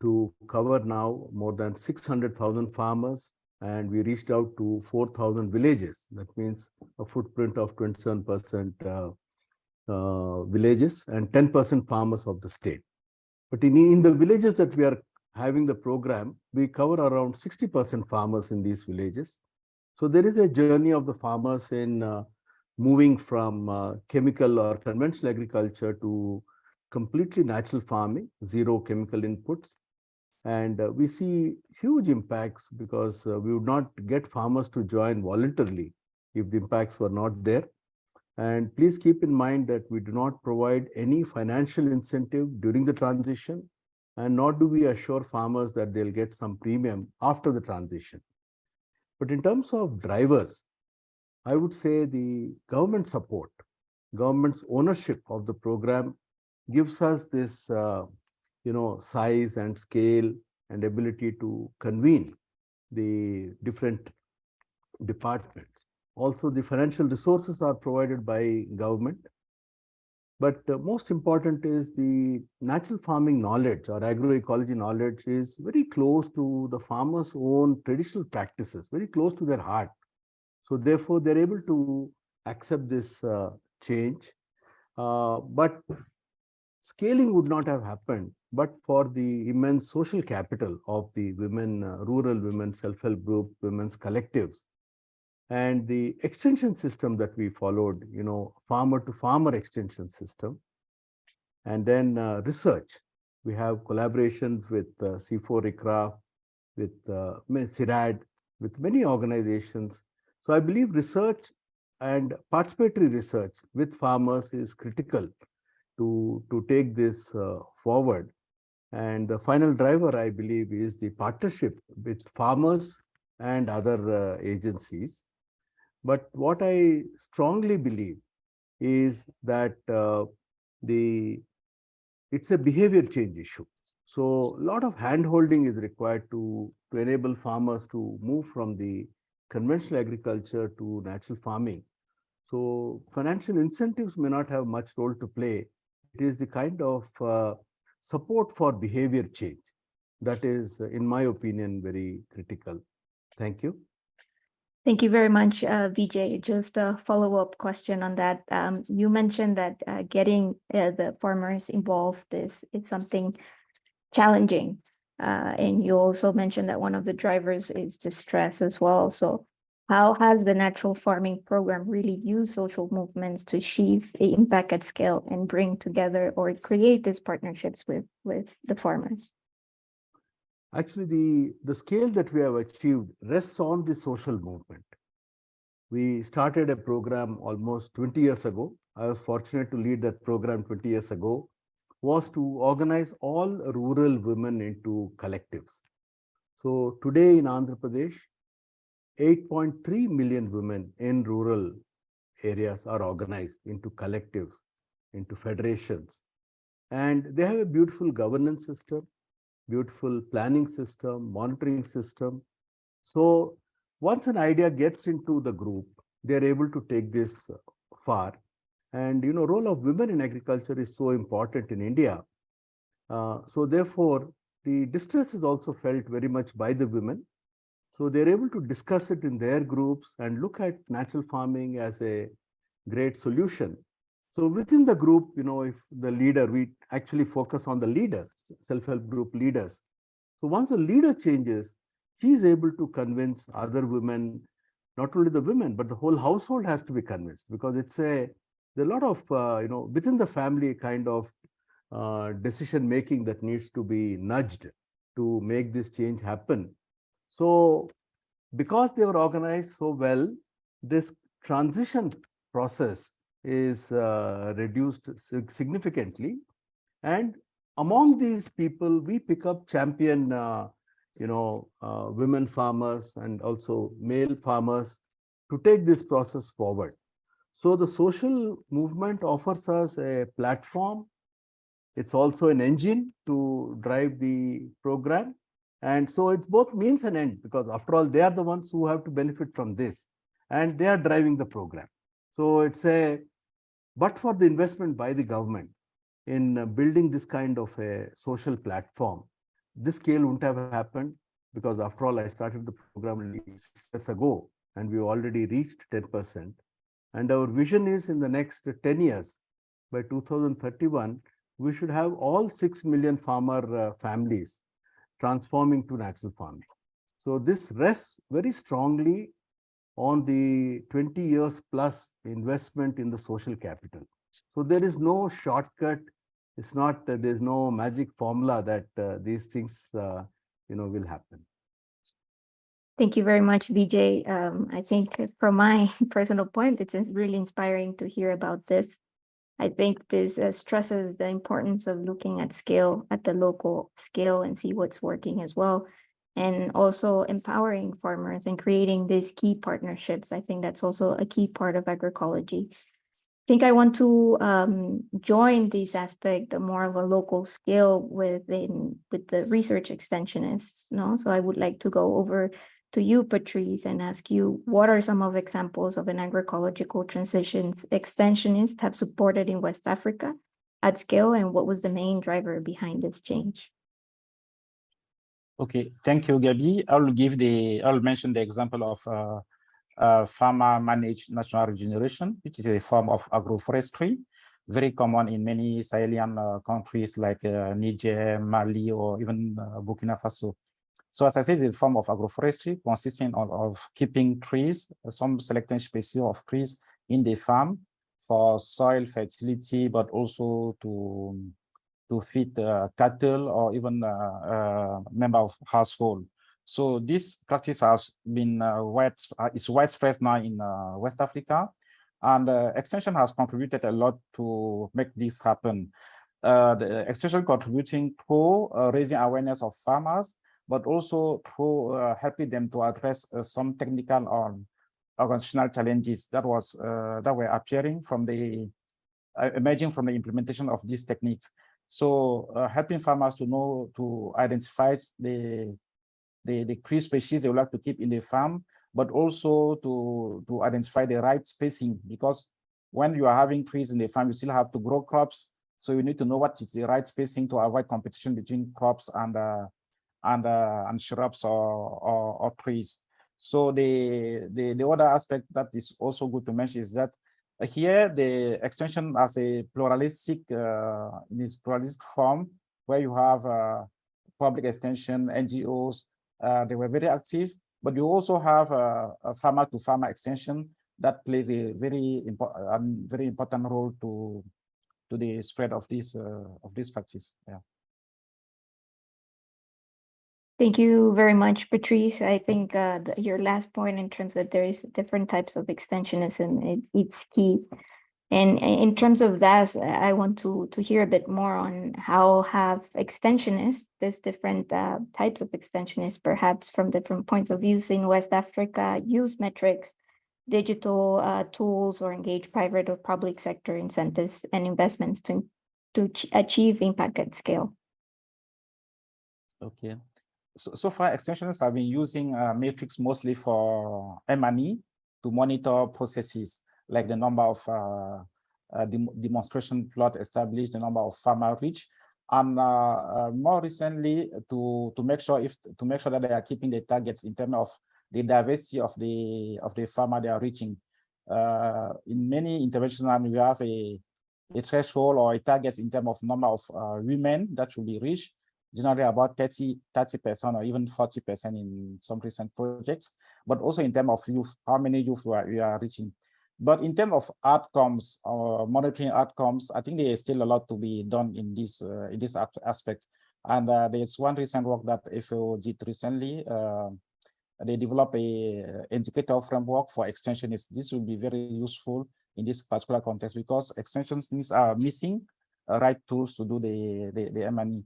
I: to cover now more than 600000 farmers and we reached out to 4,000 villages. That means a footprint of 27% uh, uh, villages and 10% farmers of the state. But in, in the villages that we are having the program, we cover around 60% farmers in these villages. So there is a journey of the farmers in uh, moving from uh, chemical or conventional agriculture to completely natural farming, zero chemical inputs, and uh, we see huge impacts because uh, we would not get farmers to join voluntarily if the impacts were not there. And please keep in mind that we do not provide any financial incentive during the transition, and nor do we assure farmers that they'll get some premium after the transition. But in terms of drivers, I would say the government support, government's ownership of the program gives us this uh, you know, size and scale and ability to convene the different departments. Also, the financial resources are provided by government. But uh, most important is the natural farming knowledge or agroecology knowledge is very close to the farmers' own traditional practices, very close to their heart. So therefore, they're able to accept this uh, change. Uh, but scaling would not have happened but for the immense social capital of the women, uh, rural women self-help group, women's collectives, and the extension system that we followed, you know, farmer to farmer extension system, and then uh, research. We have collaborations with uh, CIFOR ICRAF, with uh, CIRAD, with many organizations. So I believe research and participatory research with farmers is critical to, to take this uh, forward. And the final driver, I believe, is the partnership with farmers and other uh, agencies. But what I strongly believe is that uh, the it's a behavior change issue. So a lot of hand holding is required to, to enable farmers to move from the conventional agriculture to natural farming. So financial incentives may not have much role to play. It is the kind of uh, support for behavior change that is, in my opinion, very critical. Thank you.
A: Thank you very much, uh, Vijay. Just a follow-up question on that. Um, you mentioned that uh, getting uh, the farmers involved is, is something challenging. Uh, and you also mentioned that one of the drivers is distress as well. So how has the natural farming program really used social movements to achieve impact at scale and bring together or create these partnerships with, with the farmers?
I: Actually, the, the scale that we have achieved rests on the social movement. We started a program almost 20 years ago. I was fortunate to lead that program 20 years ago, was to organize all rural women into collectives. So today in Andhra Pradesh, 8.3 million women in rural areas are organized into collectives, into federations. And they have a beautiful governance system, beautiful planning system, monitoring system. So once an idea gets into the group, they're able to take this far. And, you know, role of women in agriculture is so important in India. Uh, so therefore, the distress is also felt very much by the women so they're able to discuss it in their groups and look at natural farming as a great solution. So within the group, you know, if the leader, we actually focus on the leaders, self-help group leaders. So once the leader changes, she is able to convince other women, not only the women, but the whole household has to be convinced because it's a, a lot of, uh, you know, within the family kind of uh, decision making that needs to be nudged to make this change happen. So because they were organized so well, this transition process is uh, reduced significantly. And among these people, we pick up champion, uh, you know, uh, women farmers and also male farmers to take this process forward. So the social movement offers us a platform. It's also an engine to drive the program. And so it's both means and end because after all, they are the ones who have to benefit from this and they are driving the program. So it's a, but for the investment by the government in uh, building this kind of a social platform, this scale wouldn't have happened because after all, I started the program six years ago and we've already reached 10%. And our vision is in the next 10 years, by 2031, we should have all 6 million farmer uh, families transforming to natural farming. So this rests very strongly on the 20 years plus investment in the social capital. So there is no shortcut. It's not, uh, there's no magic formula that uh, these things, uh, you know, will happen.
A: Thank you very much, Vijay. Um, I think from my personal point, it's really inspiring to hear about this. I think this uh, stresses the importance of looking at scale at the local scale and see what's working as well. And also empowering farmers and creating these key partnerships. I think that's also a key part of agroecology. I think I want to um, join this aspect more of a local scale within with the research extensionists. No, so I would like to go over to you, Patrice, and ask you, what are some of examples of an agroecological transitions extensionists have supported in West Africa at scale, and what was the main driver behind this change?
J: Okay, thank you, Gabi. I'll give the, I'll mention the example of uh, uh, farmer managed natural regeneration, which is a form of agroforestry, very common in many Sahelian uh, countries like uh, Niger, Mali, or even uh, Burkina Faso. So as I said, it's a form of agroforestry consisting of, of keeping trees, some selected species of trees in the farm for soil fertility, but also to to feed uh, cattle or even uh, uh, member of household. So this practice has been uh, wide, uh, is widespread now in West Africa. And extension has contributed a lot to make this happen. The extension contributing to uh, raising awareness of farmers, but also through helping them to address some technical or organizational challenges that was that were appearing from the emerging from the implementation of these techniques. So helping farmers to know to identify the the, the tree species they would like to keep in the farm, but also to, to identify the right spacing because when you are having trees in the farm, you still have to grow crops. So you need to know what is the right spacing to avoid competition between crops and uh, and uh, and shrubs or, or, or trees. So the, the the other aspect that is also good to mention is that here the extension as a pluralistic uh, in its pluralistic form where you have uh, public extension NGOs uh, they were very active but you also have a, a farmer to farmer extension that plays a very important very important role to to the spread of this uh, of this practice yeah
A: Thank you very much, Patrice. I think uh, the, your last point in terms that there is different types of extensionism, it, it's key. And in terms of that, I want to, to hear a bit more on how have extensionists, this different uh, types of extensionists, perhaps from different points of views in West Africa, use metrics, digital uh, tools, or engage private or public sector incentives and investments to, to achieve impact at scale.
J: Okay. So, so far, extensions have been using uh, metrics mostly for M&E to monitor processes like the number of uh, uh, dem demonstration plot established, the number of farmer reach, and uh, more recently to to make sure if to make sure that they are keeping the targets in terms of the diversity of the of the farmer they are reaching. in many interventions, we have a a threshold or a target in terms of number of uh, women that should be reached, generally about 30, 30% or even 40% in some recent projects, but also in terms of youth, how many youth we are, we are reaching. But in terms of outcomes or monitoring outcomes, I think there is still a lot to be done in this uh, in this aspect. And uh, there's one recent work that FAO did recently. Uh, they developed a indicator framework for extensionists. This will be very useful in this particular context because extensionists are missing uh, right tools to do the the, the M&E.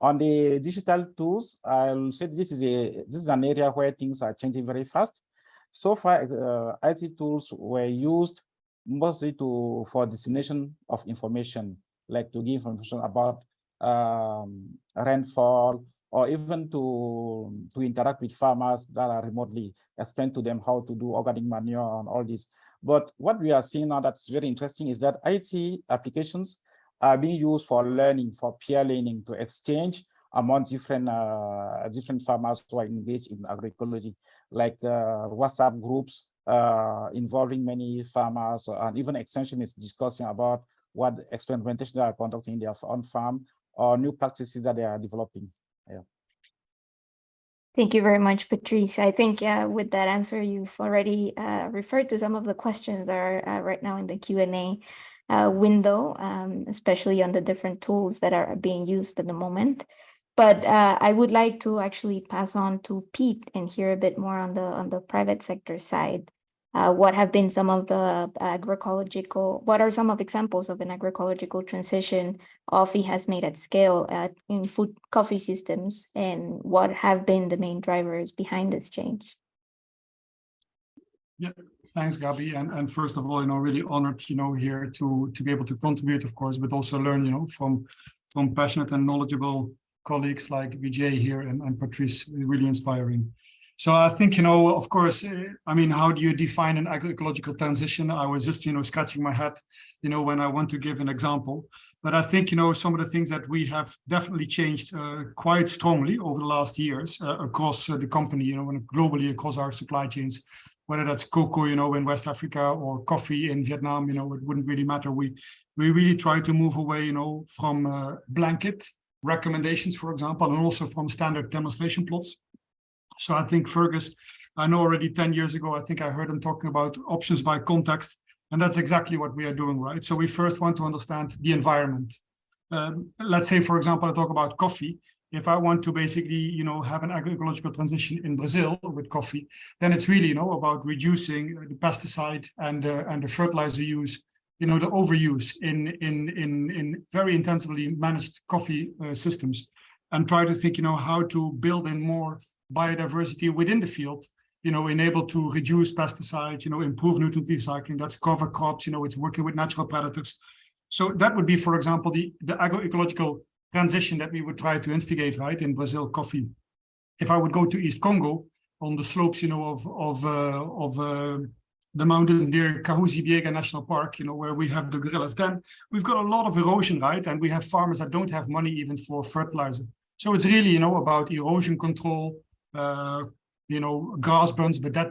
J: On the digital tools, I'll say this is a this is an area where things are changing very fast. So far, uh, IT tools were used mostly to for dissemination of information, like to give information about um, rainfall, or even to to interact with farmers that are remotely, explain to them how to do organic manure and all this. But what we are seeing now that's very interesting is that IT applications are being used for learning, for peer learning, to exchange among different uh, different farmers who are engaged in agroecology, like uh, WhatsApp groups uh, involving many farmers, and even extensionists discussing about what experimentation they are conducting in their own farm or new practices that they are developing. Yeah.
A: Thank you very much, Patrice. I think uh, with that answer, you've already uh, referred to some of the questions that are uh, right now in the Q&A uh, window, um, especially on the different tools that are being used at the moment. But uh, I would like to actually pass on to Pete and hear a bit more on the on the private sector side. Uh, what have been some of the agroecological, what are some of examples of an agroecological transition OFI has made at scale at, in food coffee systems and what have been the main drivers behind this change?
K: Yeah, thanks, Gabby. And, and first of all, you know, really honored, you know, here to to be able to contribute, of course, but also learn, you know, from from passionate and knowledgeable colleagues like Vijay here and, and Patrice, really inspiring. So I think, you know, of course, eh, I mean, how do you define an agroecological transition? I was just, you know, scratching my head, you know, when I want to give an example. But I think, you know, some of the things that we have definitely changed uh, quite strongly over the last years uh, across uh, the company, you know, and globally across our supply chains, whether that's cocoa, you know, in West Africa or coffee in Vietnam, you know, it wouldn't really matter. We we really try to move away, you know, from uh, blanket recommendations, for example, and also from standard demonstration plots. So I think Fergus, I know already 10 years ago, I think I heard him talking about options by context, and that's exactly what we are doing, right? So we first want to understand the environment. Um, let's say, for example, I talk about coffee. If I want to basically, you know, have an agroecological transition in Brazil with coffee, then it's really, you know, about reducing the pesticide and uh, and the fertilizer use, you know, the overuse in in in in very intensively managed coffee uh, systems, and try to think, you know, how to build in more biodiversity within the field, you know, enable to reduce pesticides, you know, improve nutrient recycling. That's cover crops, you know, it's working with natural predators. So that would be, for example, the the agroecological transition that we would try to instigate, right, in Brazil coffee. If I would go to East Congo on the slopes, you know, of of uh, of uh, the mountains near Kahuzi-Biega National Park, you know, where we have the gorillas, then we've got a lot of erosion, right? And we have farmers that don't have money even for fertilizer. So it's really, you know, about erosion control, uh, you know, grass bunds, but that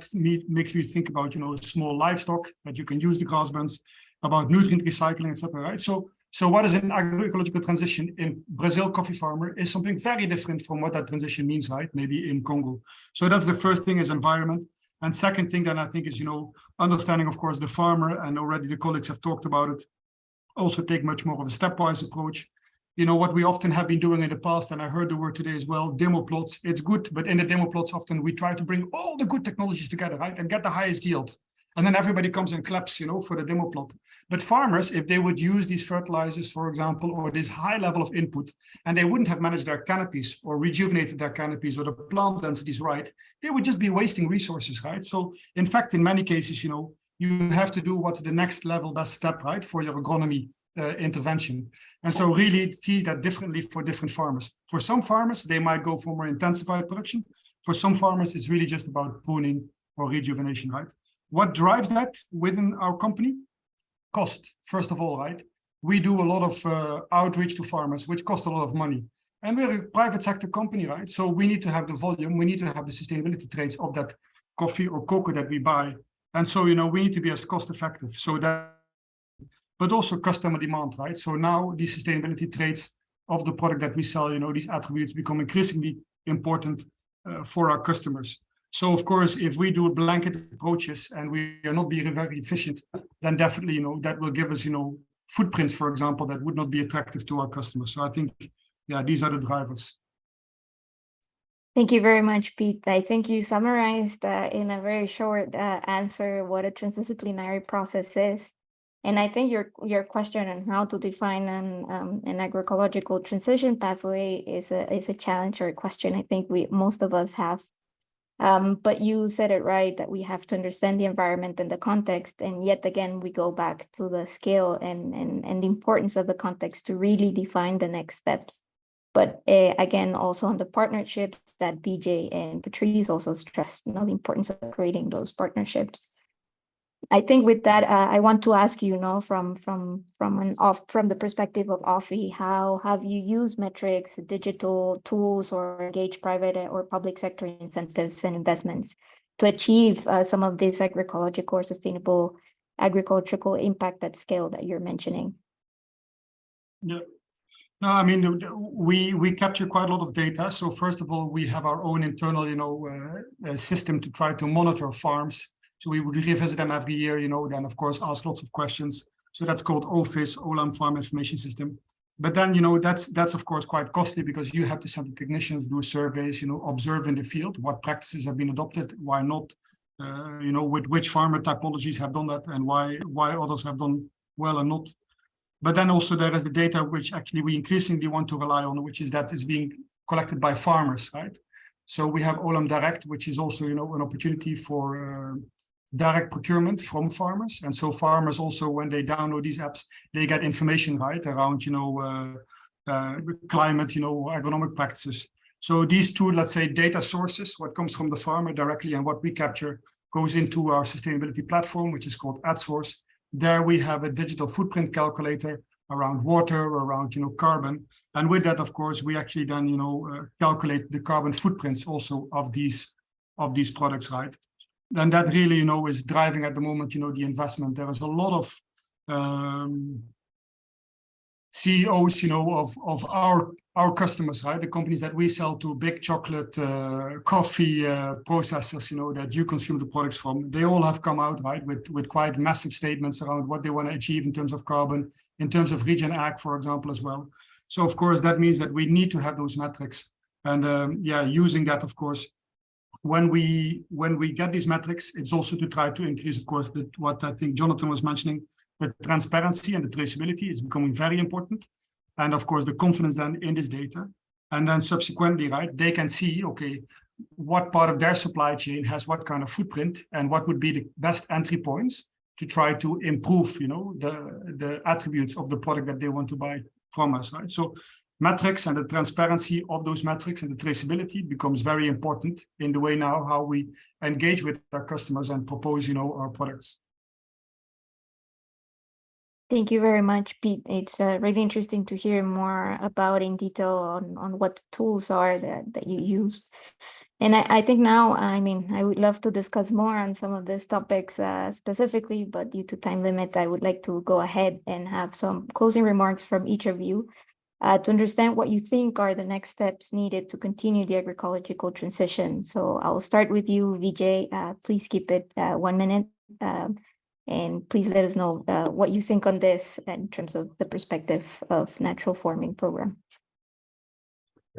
K: makes me think about, you know, small livestock that you can use the grass bunds, about nutrient recycling, etc. Right? So so what is an agroecological transition in Brazil coffee farmer is something very different from what that transition means, right? Maybe in Congo. So that's the first thing is environment. And second thing that I think is, you know, understanding, of course, the farmer and already the colleagues have talked about it, also take much more of a stepwise approach. You know, what we often have been doing in the past, and I heard the word today as well, demo plots, it's good, but in the demo plots, often we try to bring all the good technologies together, right? And get the highest yield and then everybody comes and claps, you know, for the demo plot. But farmers, if they would use these fertilizers, for example, or this high level of input, and they wouldn't have managed their canopies or rejuvenated their canopies or the plant densities right, they would just be wasting resources, right? So in fact, in many cases, you know, you have to do what's the next level, best step, right, for your agronomy uh, intervention. And so really see that differently for different farmers. For some farmers, they might go for more intensified production. For some farmers, it's really just about pruning or rejuvenation, right? What drives that within our company? Cost, first of all, right? We do a lot of uh, outreach to farmers, which cost a lot of money. And we're a private sector company, right? So we need to have the volume, we need to have the sustainability traits of that coffee or cocoa that we buy. And so, you know, we need to be as cost effective. So that, but also customer demand, right? So now these sustainability traits of the product that we sell, you know, these attributes become increasingly important uh, for our customers. So of course, if we do blanket approaches and we are not being very efficient, then definitely, you know, that will give us, you know, footprints, for example, that would not be attractive to our customers. So I think, yeah, these are the drivers.
A: Thank you very much, Pete. I think you summarized uh, in a very short uh, answer what a transdisciplinary process is. And I think your your question on how to define an um, an agroecological transition pathway is a is a challenge or a question I think we most of us have um, but you said it right that we have to understand the environment and the context. And yet again, we go back to the scale and, and, and the importance of the context to really define the next steps. But uh, again, also on the partnerships that Vijay and Patrice also stressed, you know, the importance of creating those partnerships. I think with that, uh, I want to ask you, you know, from from from an off from the perspective of OFI, how have you used metrics, digital tools, or engage private or public sector incentives and investments to achieve uh, some of this agroecological or sustainable agricultural impact at scale that you're mentioning?
K: Yeah. No, I mean, we we capture quite a lot of data. So first of all, we have our own internal, you know, uh, system to try to monitor farms so we would revisit them every year, you know, then of course ask lots of questions. So that's called OFIS, Olam Farm Information System. But then, you know, that's that's of course quite costly because you have to send the technicians, do surveys, you know, observe in the field what practices have been adopted, why not, uh, you know, with which farmer typologies have done that and why why others have done well and not. But then also there is the data which actually we increasingly want to rely on, which is that is being collected by farmers, right? So we have Olam Direct, which is also, you know, an opportunity for uh, direct procurement from farmers. And so farmers also, when they download these apps, they get information, right, around, you know, uh, uh, climate, you know, agronomic practices. So these two, let's say, data sources, what comes from the farmer directly and what we capture goes into our sustainability platform, which is called AtSource. There we have a digital footprint calculator around water, around, you know, carbon. And with that, of course, we actually then, you know, uh, calculate the carbon footprints also of these, of these products, right? Then that really, you know, is driving at the moment, you know, the investment. There is a lot of um, CEOs, you know, of of our our customers, right? The companies that we sell to, big chocolate, uh, coffee uh, processors, you know, that you consume the products from. They all have come out, right, with with quite massive statements around what they want to achieve in terms of carbon, in terms of regen ag, for example, as well. So of course that means that we need to have those metrics And um, yeah, using that, of course, when we when we get these metrics, it's also to try to increase, of course, the, what I think Jonathan was mentioning, the transparency and the traceability is becoming very important. And of course, the confidence then in this data. And then subsequently, right, they can see, okay, what part of their supply chain has what kind of footprint and what would be the best entry points to try to improve, you know, the, the attributes of the product that they want to buy from us, right? So metrics and the transparency of those metrics and the traceability becomes very important in the way now how we engage with our customers and propose, you know, our products.
A: Thank you very much, Pete. It's uh, really interesting to hear more about in detail on, on what tools are that, that you use. And I, I think now, I mean, I would love to discuss more on some of these topics uh, specifically, but due to time limit, I would like to go ahead and have some closing remarks from each of you uh, to understand what you think are the next steps needed to continue the agroecological transition. So I'll start with you, Vijay. Uh, please keep it uh, one minute. Um, and please let us know uh, what you think on this in terms of the perspective of natural farming program.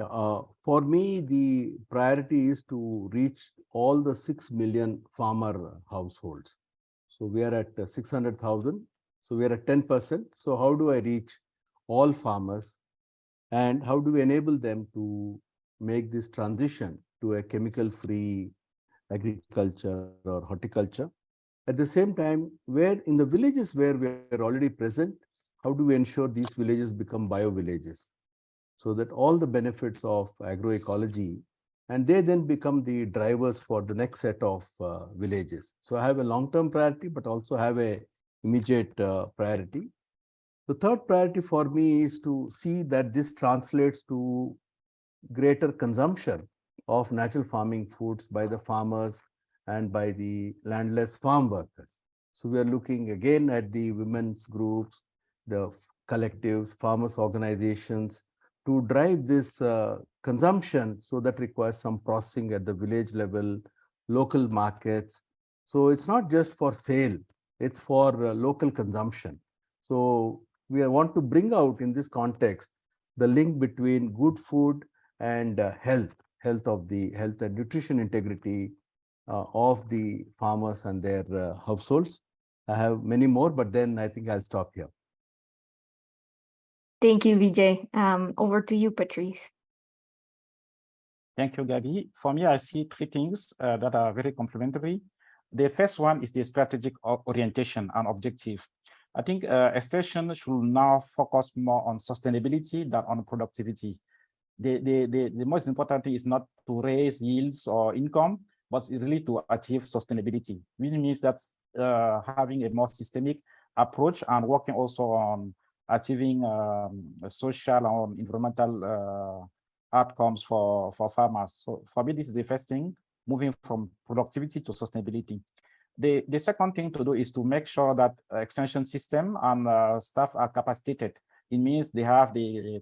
I: Uh, for me, the priority is to reach all the 6 million farmer households. So we are at uh, 600,000. So we are at 10%. So how do I reach all farmers and how do we enable them to make this transition to a chemical free agriculture or horticulture? At the same time, where in the villages where we are already present, how do we ensure these villages become bio villages? So that all the benefits of agroecology and they then become the drivers for the next set of uh, villages. So I have a long-term priority, but also have a immediate uh, priority. The third priority for me is to see that this translates to greater consumption of natural farming foods by the farmers and by the landless farm workers. So we are looking again at the women's groups, the collectives, farmers organizations to drive this uh, consumption. So that requires some processing at the village level, local markets. So it's not just for sale, it's for uh, local consumption. So we want to bring out in this context the link between good food and uh, health, health of the health and nutrition integrity uh, of the farmers and their uh, households. I have many more, but then I think I'll stop here.
A: Thank you, Vijay. Um, over to you, Patrice.
J: Thank you, Gabby. For me, I see three things uh, that are very complementary. The first one is the strategic orientation and objective. I think uh, extension should now focus more on sustainability than on productivity. The, the, the, the most important thing is not to raise yields or income, but really to achieve sustainability, which means that uh, having a more systemic approach and working also on achieving um, social and environmental uh, outcomes for, for farmers. So for me, this is the first thing, moving from productivity to sustainability. The, the second thing to do is to make sure that extension system and uh, staff are capacitated. It means they have the,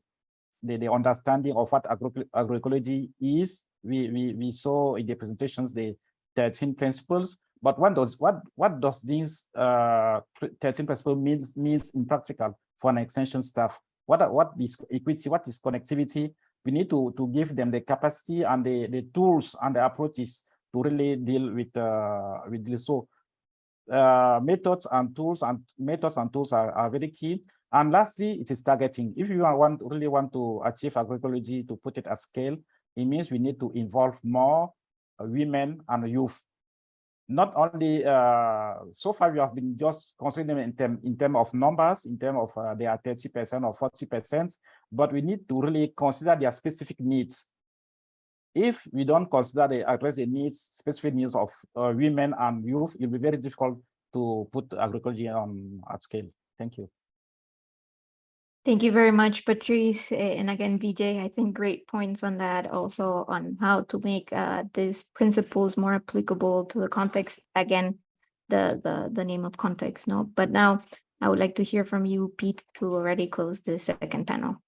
J: the, the understanding of what agro agroecology is. We, we, we saw in the presentations the 13 principles, but what does what what does these uh, 13 principles means means in practical for an extension staff? What what is equity? What is connectivity? We need to to give them the capacity and the the tools and the approaches to really deal with uh, with this. So uh, methods and tools and methods and tools are, are very key. And lastly, it is targeting. If you want really want to achieve agroecology to put it at scale, it means we need to involve more uh, women and youth. Not only uh, so far we have been just considering in term in term of numbers, in terms of uh, they are 30 percent or 40 percent, but we need to really consider their specific needs if we don't consider the address the needs, specific needs of uh, women and youth, it'll be very difficult to put agriculture on at scale. Thank you.
A: Thank you very much, Patrice. And again, Vijay, I think great points on that also on how to make uh, these principles more applicable to the context. Again, the, the, the name of context, no? But now I would like to hear from you, Pete, to already close the second panel.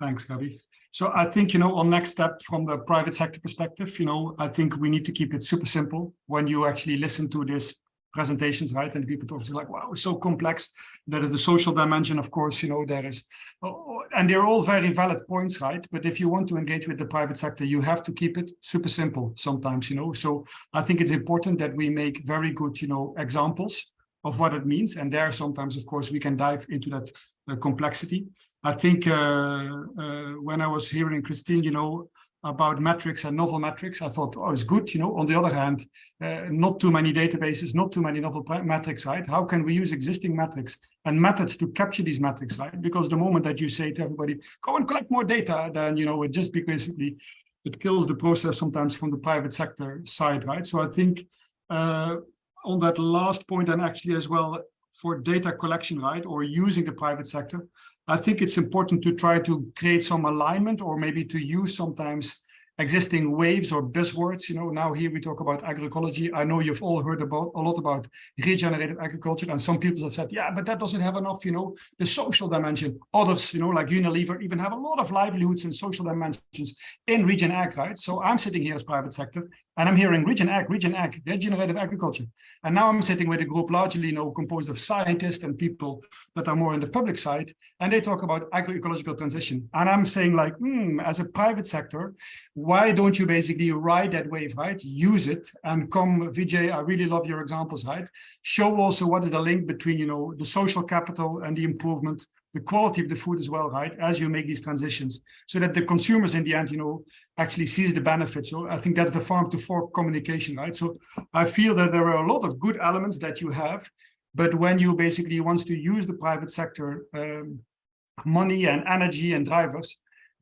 K: Thanks, Gabby. So I think, you know, on next step from the private sector perspective, you know, I think we need to keep it super simple when you actually listen to this presentations, right? And people obviously like, wow, it's so complex. There is the social dimension, of course, you know, there is, oh, oh, and they're all very valid points, right? But if you want to engage with the private sector, you have to keep it super simple sometimes, you know? So I think it's important that we make very good, you know, examples of what it means. And there sometimes, of course, we can dive into that complexity. I think uh, uh, when I was hearing Christine, you know, about metrics and novel metrics, I thought, oh, it's good, you know, on the other hand, uh, not too many databases, not too many novel metrics, right? How can we use existing metrics and methods to capture these metrics, right? Because the moment that you say to everybody, go and collect more data, then, you know, it just basically, it kills the process sometimes from the private sector side, right? So I think uh, on that last point and actually as well for data collection, right, or using the private sector, I think it's important to try to create some alignment or maybe to use sometimes existing waves or buzzwords. You know, now here we talk about agroecology. I know you've all heard about a lot about regenerative agriculture, and some people have said, yeah, but that doesn't have enough, you know, the social dimension. Others, you know, like Unilever, even have a lot of livelihoods and social dimensions in regen ag, right? So I'm sitting here as private sector, and I'm hearing regen ag, regen ag, regenerative agriculture. And now I'm sitting with a group largely, you know, composed of scientists and people that are more on the public side, and they talk about agroecological transition. And I'm saying like, hmm, as a private sector, why don't you basically ride that wave, right? Use it and come, Vijay, I really love your examples, right? Show also what is the link between, you know, the social capital and the improvement the quality of the food as well, right? As you make these transitions so that the consumers in the end, you know, actually sees the benefits. So I think that's the farm to fork communication, right? So I feel that there are a lot of good elements that you have, but when you basically wants to use the private sector um, money and energy and drivers,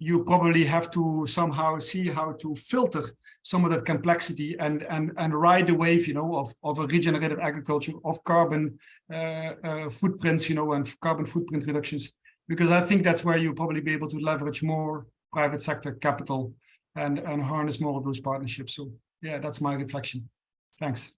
K: you probably have to somehow see how to filter some of that complexity and and and ride the wave you know of of a regenerative agriculture of carbon uh, uh, footprints you know and carbon footprint reductions because i think that's where you'll probably be able to leverage more private sector capital and and harness more of those partnerships so yeah that's my reflection thanks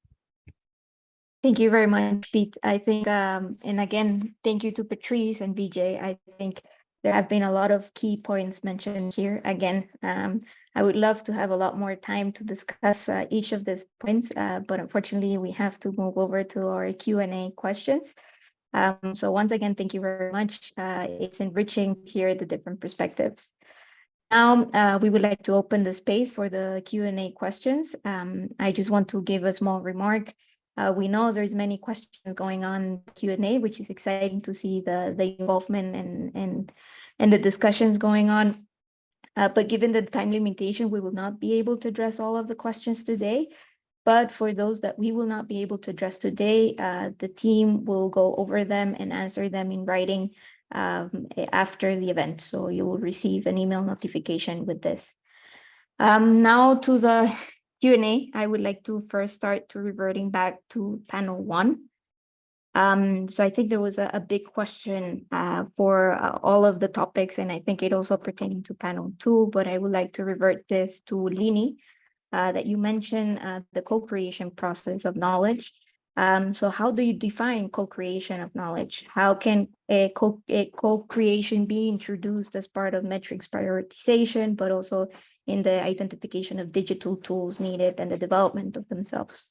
A: Thank you very much, Pete. I think, um, and again, thank you to Patrice and Vijay. I think there have been a lot of key points mentioned here. Again, um, I would love to have a lot more time to discuss uh, each of these points, uh, but unfortunately we have to move over to our Q&A questions. Um, so once again, thank you very much. Uh, it's enriching to hear the different perspectives. Now, uh, we would like to open the space for the Q&A questions. Um, I just want to give a small remark. Uh, we know there's many questions going on Q&A, which is exciting to see the, the involvement and, and and the discussions going on. Uh, but given the time limitation, we will not be able to address all of the questions today. But for those that we will not be able to address today, uh, the team will go over them and answer them in writing um, after the event. So you will receive an email notification with this. Um, now to the Q&A, I would like to first start to reverting back to panel one. Um, so I think there was a, a big question uh, for uh, all of the topics, and I think it also pertaining to panel two, but I would like to revert this to Lini, uh, that you mentioned uh, the co-creation process of knowledge. Um, so how do you define co-creation of knowledge? How can a co-creation co be introduced as part of metrics prioritization, but also in the identification of digital tools needed and the development of themselves?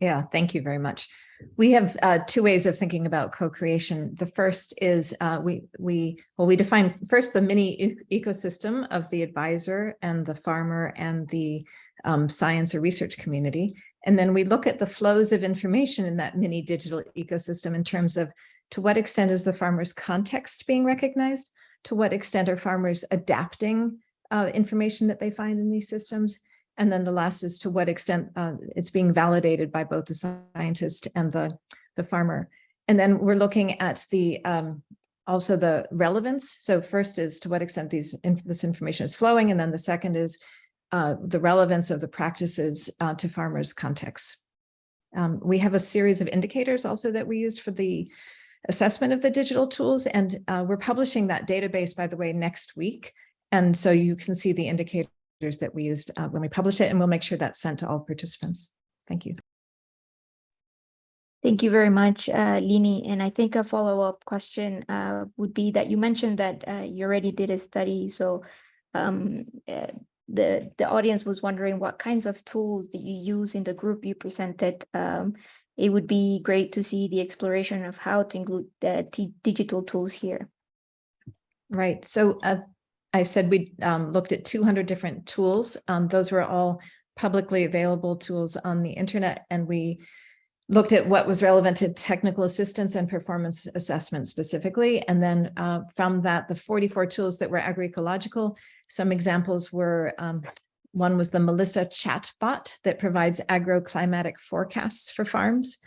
G: Yeah, thank you very much. We have uh, two ways of thinking about co-creation. The first is uh, we we well we define first the mini e ecosystem of the advisor and the farmer and the um, science or research community, and then we look at the flows of information in that mini digital ecosystem in terms of to what extent is the farmer's context being recognized, to what extent are farmers adapting uh, information that they find in these systems, and then the last is to what extent uh, it's being validated by both the scientist and the, the farmer. And then we're looking at the um, also the relevance. So first is to what extent these this information is flowing, and then the second is uh, the relevance of the practices uh, to farmers' contexts. Um, we have a series of indicators also that we used for the assessment of the digital tools, and uh, we're publishing that database, by the way, next week. And so you can see the indicators that we used uh, when we published it, and we'll make sure that's sent to all participants. Thank you.
A: Thank you very much, uh, Lini. And I think a follow-up question uh, would be that you mentioned that uh, you already did a study. So um, uh, the, the audience was wondering what kinds of tools that you use in the group you presented um, it would be great to see the exploration of how to include the digital tools here.
G: Right. So uh, I said we um, looked at 200 different tools. Um, those were all publicly available tools on the internet, and we looked at what was relevant to technical assistance and performance assessment specifically. And then uh, from that, the 44 tools that were agroecological, some examples were um, one was the Melissa chatbot that provides agroclimatic forecasts for farms.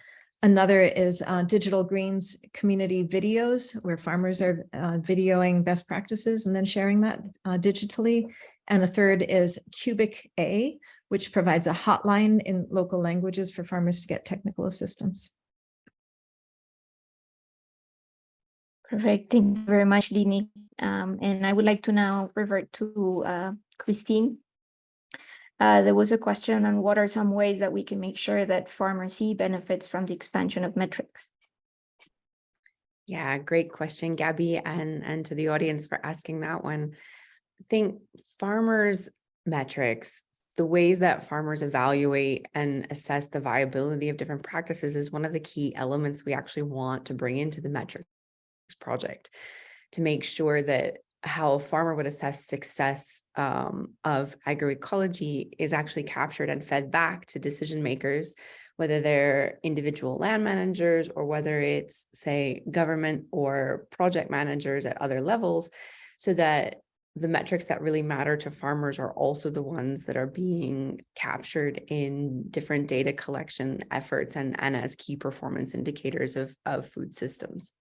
G: Another is uh, Digital Green's community videos where farmers are uh, videoing best practices and then sharing that uh, digitally. And a third is Cubic A, which provides a hotline in local languages for farmers to get technical assistance.
A: Perfect. Thank you very much, Lini. Um, and I would like to now revert to uh, Christine. Uh, there was a question on what are some ways that we can make sure that farmers see benefits from the expansion of metrics.
F: Yeah, great question, Gabby, and, and to the audience for asking that one. I think farmers metrics, the ways that farmers evaluate and assess the viability of different practices is one of the key elements we actually want to bring into the metrics project to make sure that how a farmer would assess success um, of agroecology is actually captured and fed back to decision makers, whether they're individual land managers or whether it's, say, government or project managers at other levels, so that the metrics that really matter to farmers are also the ones that are being captured in different data collection efforts and, and as key performance indicators of, of food systems.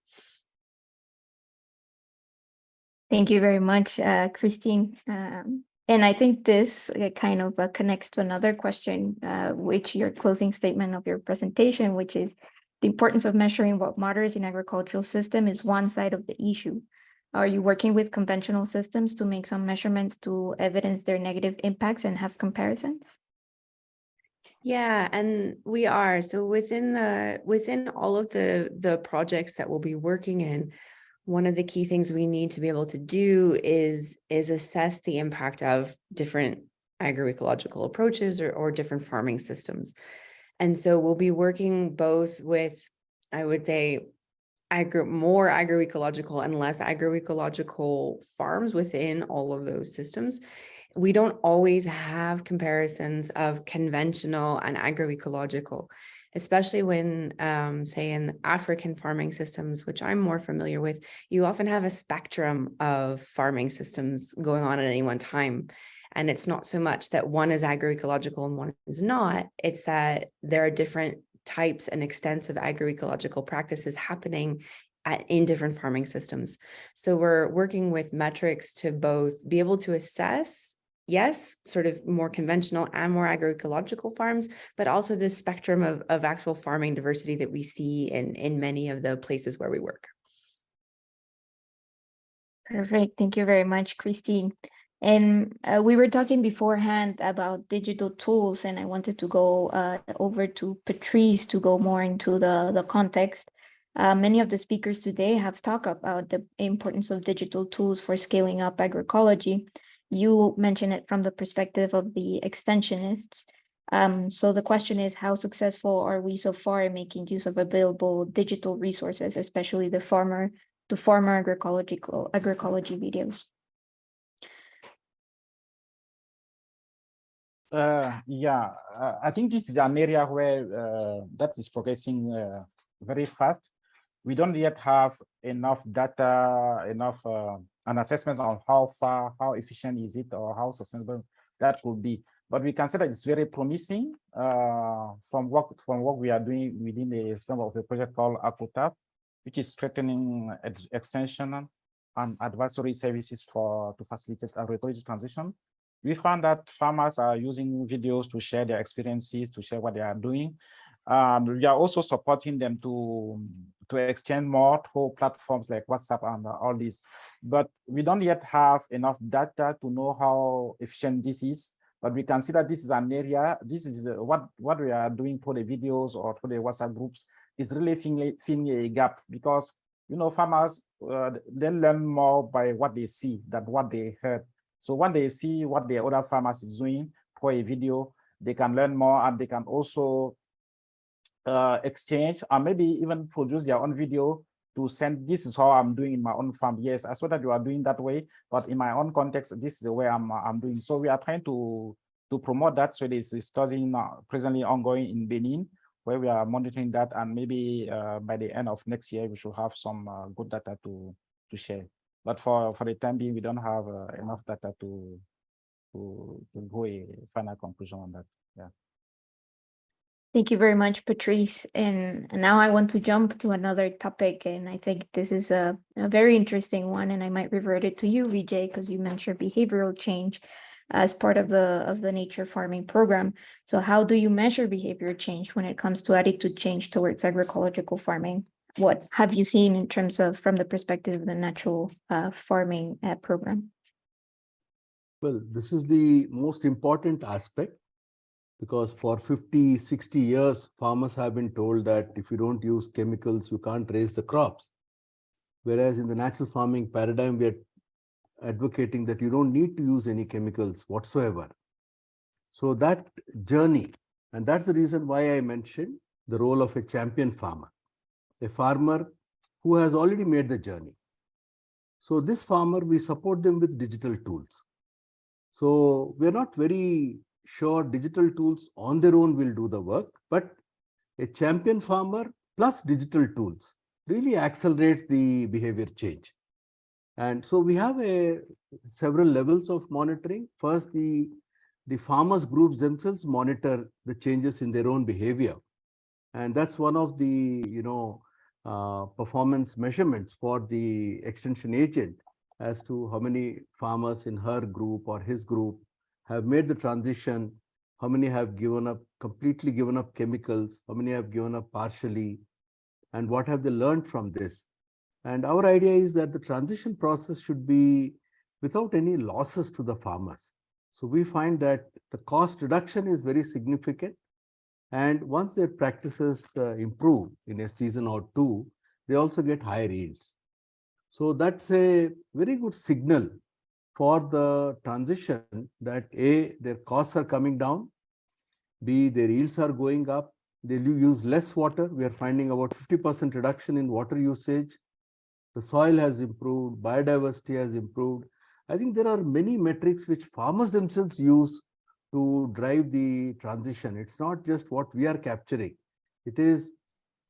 A: Thank you very much, uh, Christine. Um, and I think this uh, kind of uh, connects to another question, uh, which your closing statement of your presentation, which is the importance of measuring what matters in agricultural system is one side of the issue. Are you working with conventional systems to make some measurements to evidence their negative impacts and have comparisons?
F: Yeah, and we are. So within the within all of the the projects that we'll be working in, one of the key things we need to be able to do is is assess the impact of different agroecological approaches or, or different farming systems. And so we'll be working both with, I would say, agro more agroecological and less agroecological farms within all of those systems. We don't always have comparisons of conventional and agroecological especially when, um, say, in African farming systems, which I'm more familiar with, you often have a spectrum of farming systems going on at any one time. And it's not so much that one is agroecological and one is not, it's that there are different types and extents of agroecological practices happening at, in different farming systems. So we're working with metrics to both be able to assess yes, sort of more conventional and more agroecological farms, but also this spectrum of, of actual farming diversity that we see in, in many of the places where we work.
A: Perfect. Thank you very much, Christine. And uh, we were talking beforehand about digital tools, and I wanted to go uh, over to Patrice to go more into the, the context. Uh, many of the speakers today have talked about the importance of digital tools for scaling up agroecology you mentioned it from the perspective of the extensionists. Um, so the question is, how successful are we so far in making use of available digital resources, especially the farmer, the farmer agroecological agroecology videos?
J: Uh, yeah, uh, I think this is an area where uh, that is progressing uh, very fast. We don't yet have enough data, enough uh, an assessment on how far, how efficient is it, or how sustainable that could be. But we can say that it's very promising uh, from what from what we are doing within the framework of a project called ACOTAF, which is strengthening extension and advisory services for to facilitate agroecology transition. We found that farmers are using videos to share their experiences, to share what they are doing. And we are also supporting them to to extend more through platforms like WhatsApp and all these. But we don't yet have enough data to know how efficient this is. But we can see that this is an area, this is uh, what, what we are doing for the videos or for the WhatsApp groups is really filling, filling a gap because, you know, farmers, uh, they learn more by what they see than what they heard. So when they see what the other farmers is doing for a video, they can learn more and they can also uh, exchange or maybe even produce their own video to send this is how I'm doing in my own farm. Yes, I saw that you are doing that way, but in my own context, this is the way I'm I'm doing. So we are trying to to promote that. So this is studying uh, presently ongoing in Benin, where we are monitoring that, and maybe uh, by the end of next year we should have some uh, good data to to share. But for for the time being, we don't have uh, enough data to to to go a final conclusion on that.
A: Thank you very much, Patrice. And and now I want to jump to another topic, and I think this is a, a very interesting one, and I might revert it to you, Vijay, because you mentioned behavioral change as part of the of the nature farming program. So how do you measure behavior change when it comes to attitude change towards agroecological farming? What have you seen in terms of from the perspective of the natural uh, farming uh, program?
I: Well, this is the most important aspect because for 50, 60 years, farmers have been told that if you don't use chemicals, you can't raise the crops. Whereas in the natural farming paradigm, we are advocating that you don't need to use any chemicals whatsoever. So that journey, and that's the reason why I mentioned the role of a champion farmer, a farmer who has already made the journey. So this farmer, we support them with digital tools. So we're not very sure digital tools on their own will do the work, but a champion farmer plus digital tools really accelerates the behavior change. And so we have a several levels of monitoring. First, the, the farmers groups themselves monitor the changes in their own behavior. And that's one of the, you know, uh, performance measurements for the extension agent as to how many farmers in her group or his group have made the transition, how many have given up, completely given up chemicals, how many have given up partially, and what have they learned from this. And our idea is that the transition process should be without any losses to the farmers. So we find that the cost reduction is very significant. And once their practices uh, improve in a season or two, they also get higher yields. So that's a very good signal for the transition that A, their costs are coming down, B, their yields are going up, they use less water. We are finding about 50% reduction in water usage. The soil has improved, biodiversity has improved. I think there are many metrics which farmers themselves use to drive the transition. It's not just what we are capturing. It is,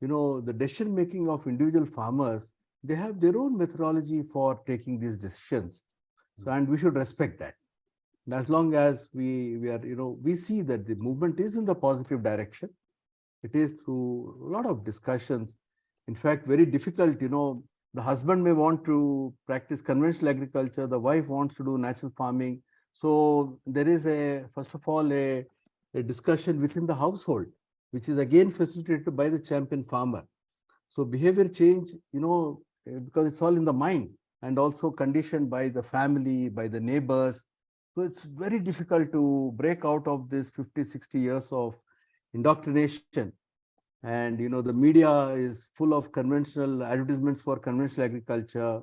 I: you know, the decision making of individual farmers. They have their own methodology for taking these decisions. So, and we should respect that. And as long as we, we are, you know, we see that the movement is in the positive direction. It is through a lot of discussions. In fact, very difficult, you know, the husband may want to practice conventional agriculture, the wife wants to do natural farming. So there is a, first of all, a, a discussion within the household, which is again facilitated by the champion farmer. So behavior change, you know, because it's all in the mind and also conditioned by the family, by the neighbors. So it's very difficult to break out of this 50, 60 years of indoctrination. And, you know, the media is full of conventional advertisements for conventional agriculture,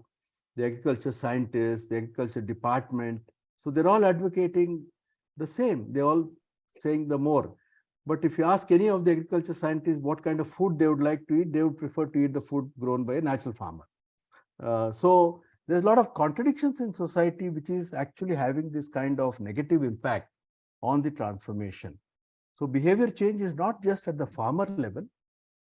I: the agriculture scientists, the agriculture department. So they're all advocating the same. They're all saying the more. But if you ask any of the agriculture scientists what kind of food they would like to eat, they would prefer to eat the food grown by a natural farmer. Uh, so there's a lot of contradictions in society which is actually having this kind of negative impact on the transformation. So behavior change is not just at the farmer level,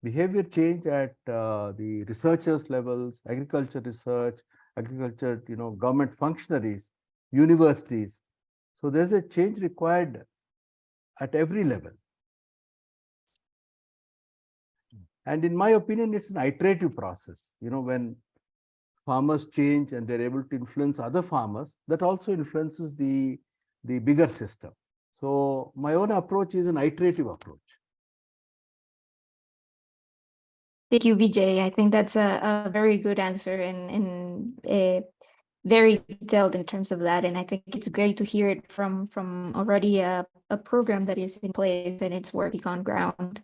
I: behavior change at uh, the researchers levels, agriculture research, agriculture, you know, government functionaries, universities. So there's a change required at every level. And in my opinion, it's an iterative process. You know, when farmers change and they're able to influence other farmers, that also influences the, the bigger system. So my own approach is an iterative approach.
A: Thank you, Vijay. I think that's a, a very good answer and, and uh, very detailed in terms of that. And I think it's great to hear it from, from already a, a program that is in place and it's working on ground.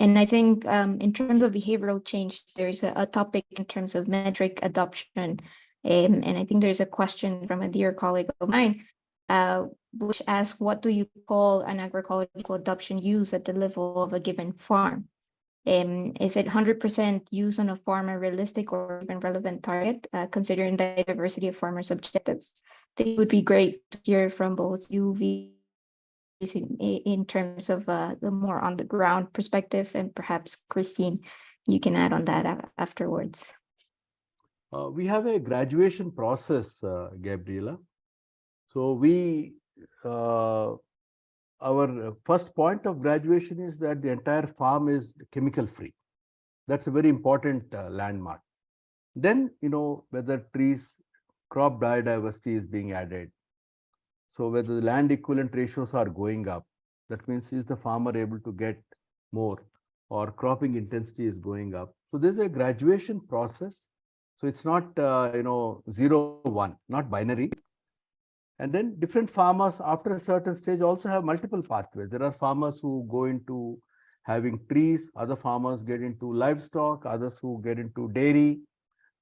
A: And I think um, in terms of behavioral change, there's a, a topic in terms of metric adoption. Um, and I think there's a question from a dear colleague of mine, uh, which asks, what do you call an agroecological adoption use at the level of a given farm? Um, is it hundred percent use on a farm a realistic or even relevant target, uh, considering the diversity of farmers' objectives? I think it would be great to hear from both you, in, in terms of uh, the more on the ground perspective, and perhaps Christine, you can add on that afterwards.
I: Uh, we have a graduation process, uh, Gabriela. So we, uh, our first point of graduation is that the entire farm is chemical free. That's a very important uh, landmark. Then, you know, whether trees, crop biodiversity is being added. So whether the land equivalent ratios are going up, that means is the farmer able to get more or cropping intensity is going up. So there's a graduation process. So it's not, uh, you know, zero, one, not binary. And then different farmers after a certain stage also have multiple pathways. There are farmers who go into having trees, other farmers get into livestock, others who get into dairy.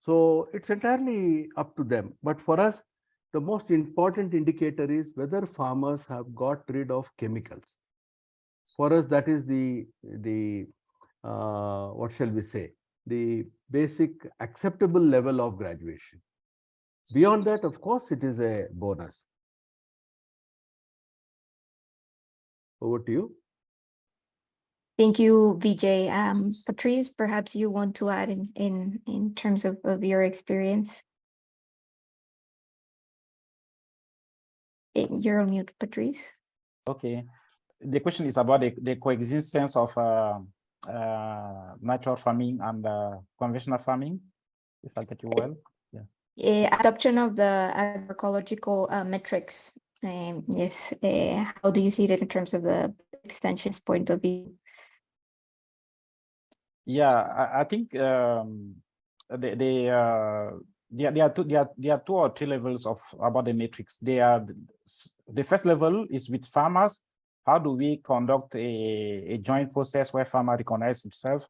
I: So it's entirely up to them. But for us, the most important indicator is whether farmers have got rid of chemicals. For us, that is the, the uh, what shall we say, the basic acceptable level of graduation. Beyond that, of course, it is a bonus. Over to you.
A: Thank you, Vijay. Um, Patrice, perhaps you want to add in, in, in terms of, of your experience? You're on mute, Patrice.
J: Okay. The question is about the, the coexistence of uh, uh, natural farming and uh, conventional farming, if I get you well.
A: Yeah. adoption of the agroecological uh, metrics. Um, yes, eh, how do you see it in terms of the extensions point of view?
J: Yeah, I, I think um, the, the, uh, there, there are two, there are, there are two or three levels of about the matrix. They are, the first level is with farmers. How do we conduct a, a joint process where farmer recognize himself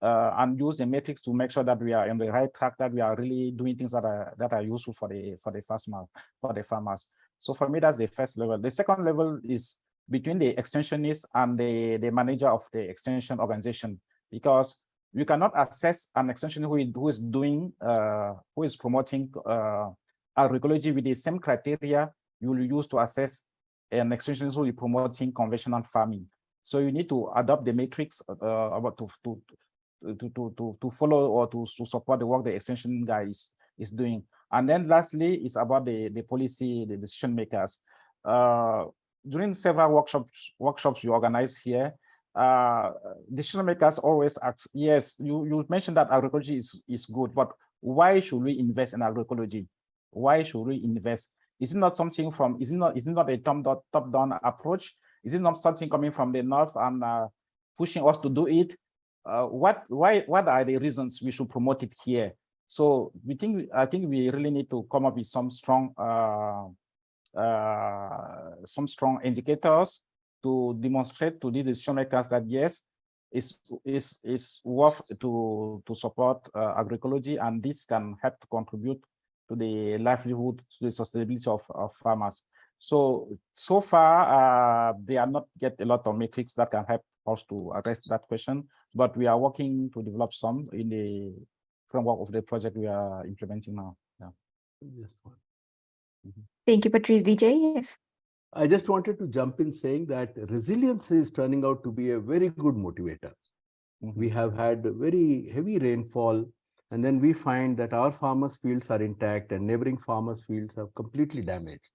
J: uh, and use the metrics to make sure that we are on the right track, that we are really doing things that are that are useful for the for the farmer for the farmers. So for me, that's the first level. The second level is between the extensionist and the the manager of the extension organization, because you cannot assess an extension who is, who is doing uh, who is promoting uh, agroecology with the same criteria you will use to assess an extension who is promoting conventional farming. So you need to adopt the matrix uh, about to, to to, to, to, to follow or to, to support the work the extension guy is, is doing. And then lastly, it's about the, the policy, the decision makers. Uh, during several workshops, workshops we organize here, uh, decision makers always ask, yes, you, you mentioned that agroecology is, is good, but why should we invest in agroecology? Why should we invest? Is it not something from, is it not, is it not a top-down top down approach? Is it not something coming from the north and uh, pushing us to do it? uh, what why what are the reasons we should promote it here so we think i think we really need to come up with some strong uh, uh, some strong indicators to demonstrate to the decision makers that yes it's is is worth to to support uh, agroecology and this can help to contribute to the livelihood to the sustainability of, of farmers so so far uh, they are not get a lot of metrics that can help us to address that question but we are working to develop some in the framework of the project we are implementing now. Yeah.
I: Just one.
A: Thank you, Patrice. Vijay, yes.
I: I just wanted to jump in saying that resilience is turning out to be a very good motivator.
J: Mhm.
I: We have had very heavy rainfall and then we find that our farmers fields are intact and neighboring farmers fields are completely damaged.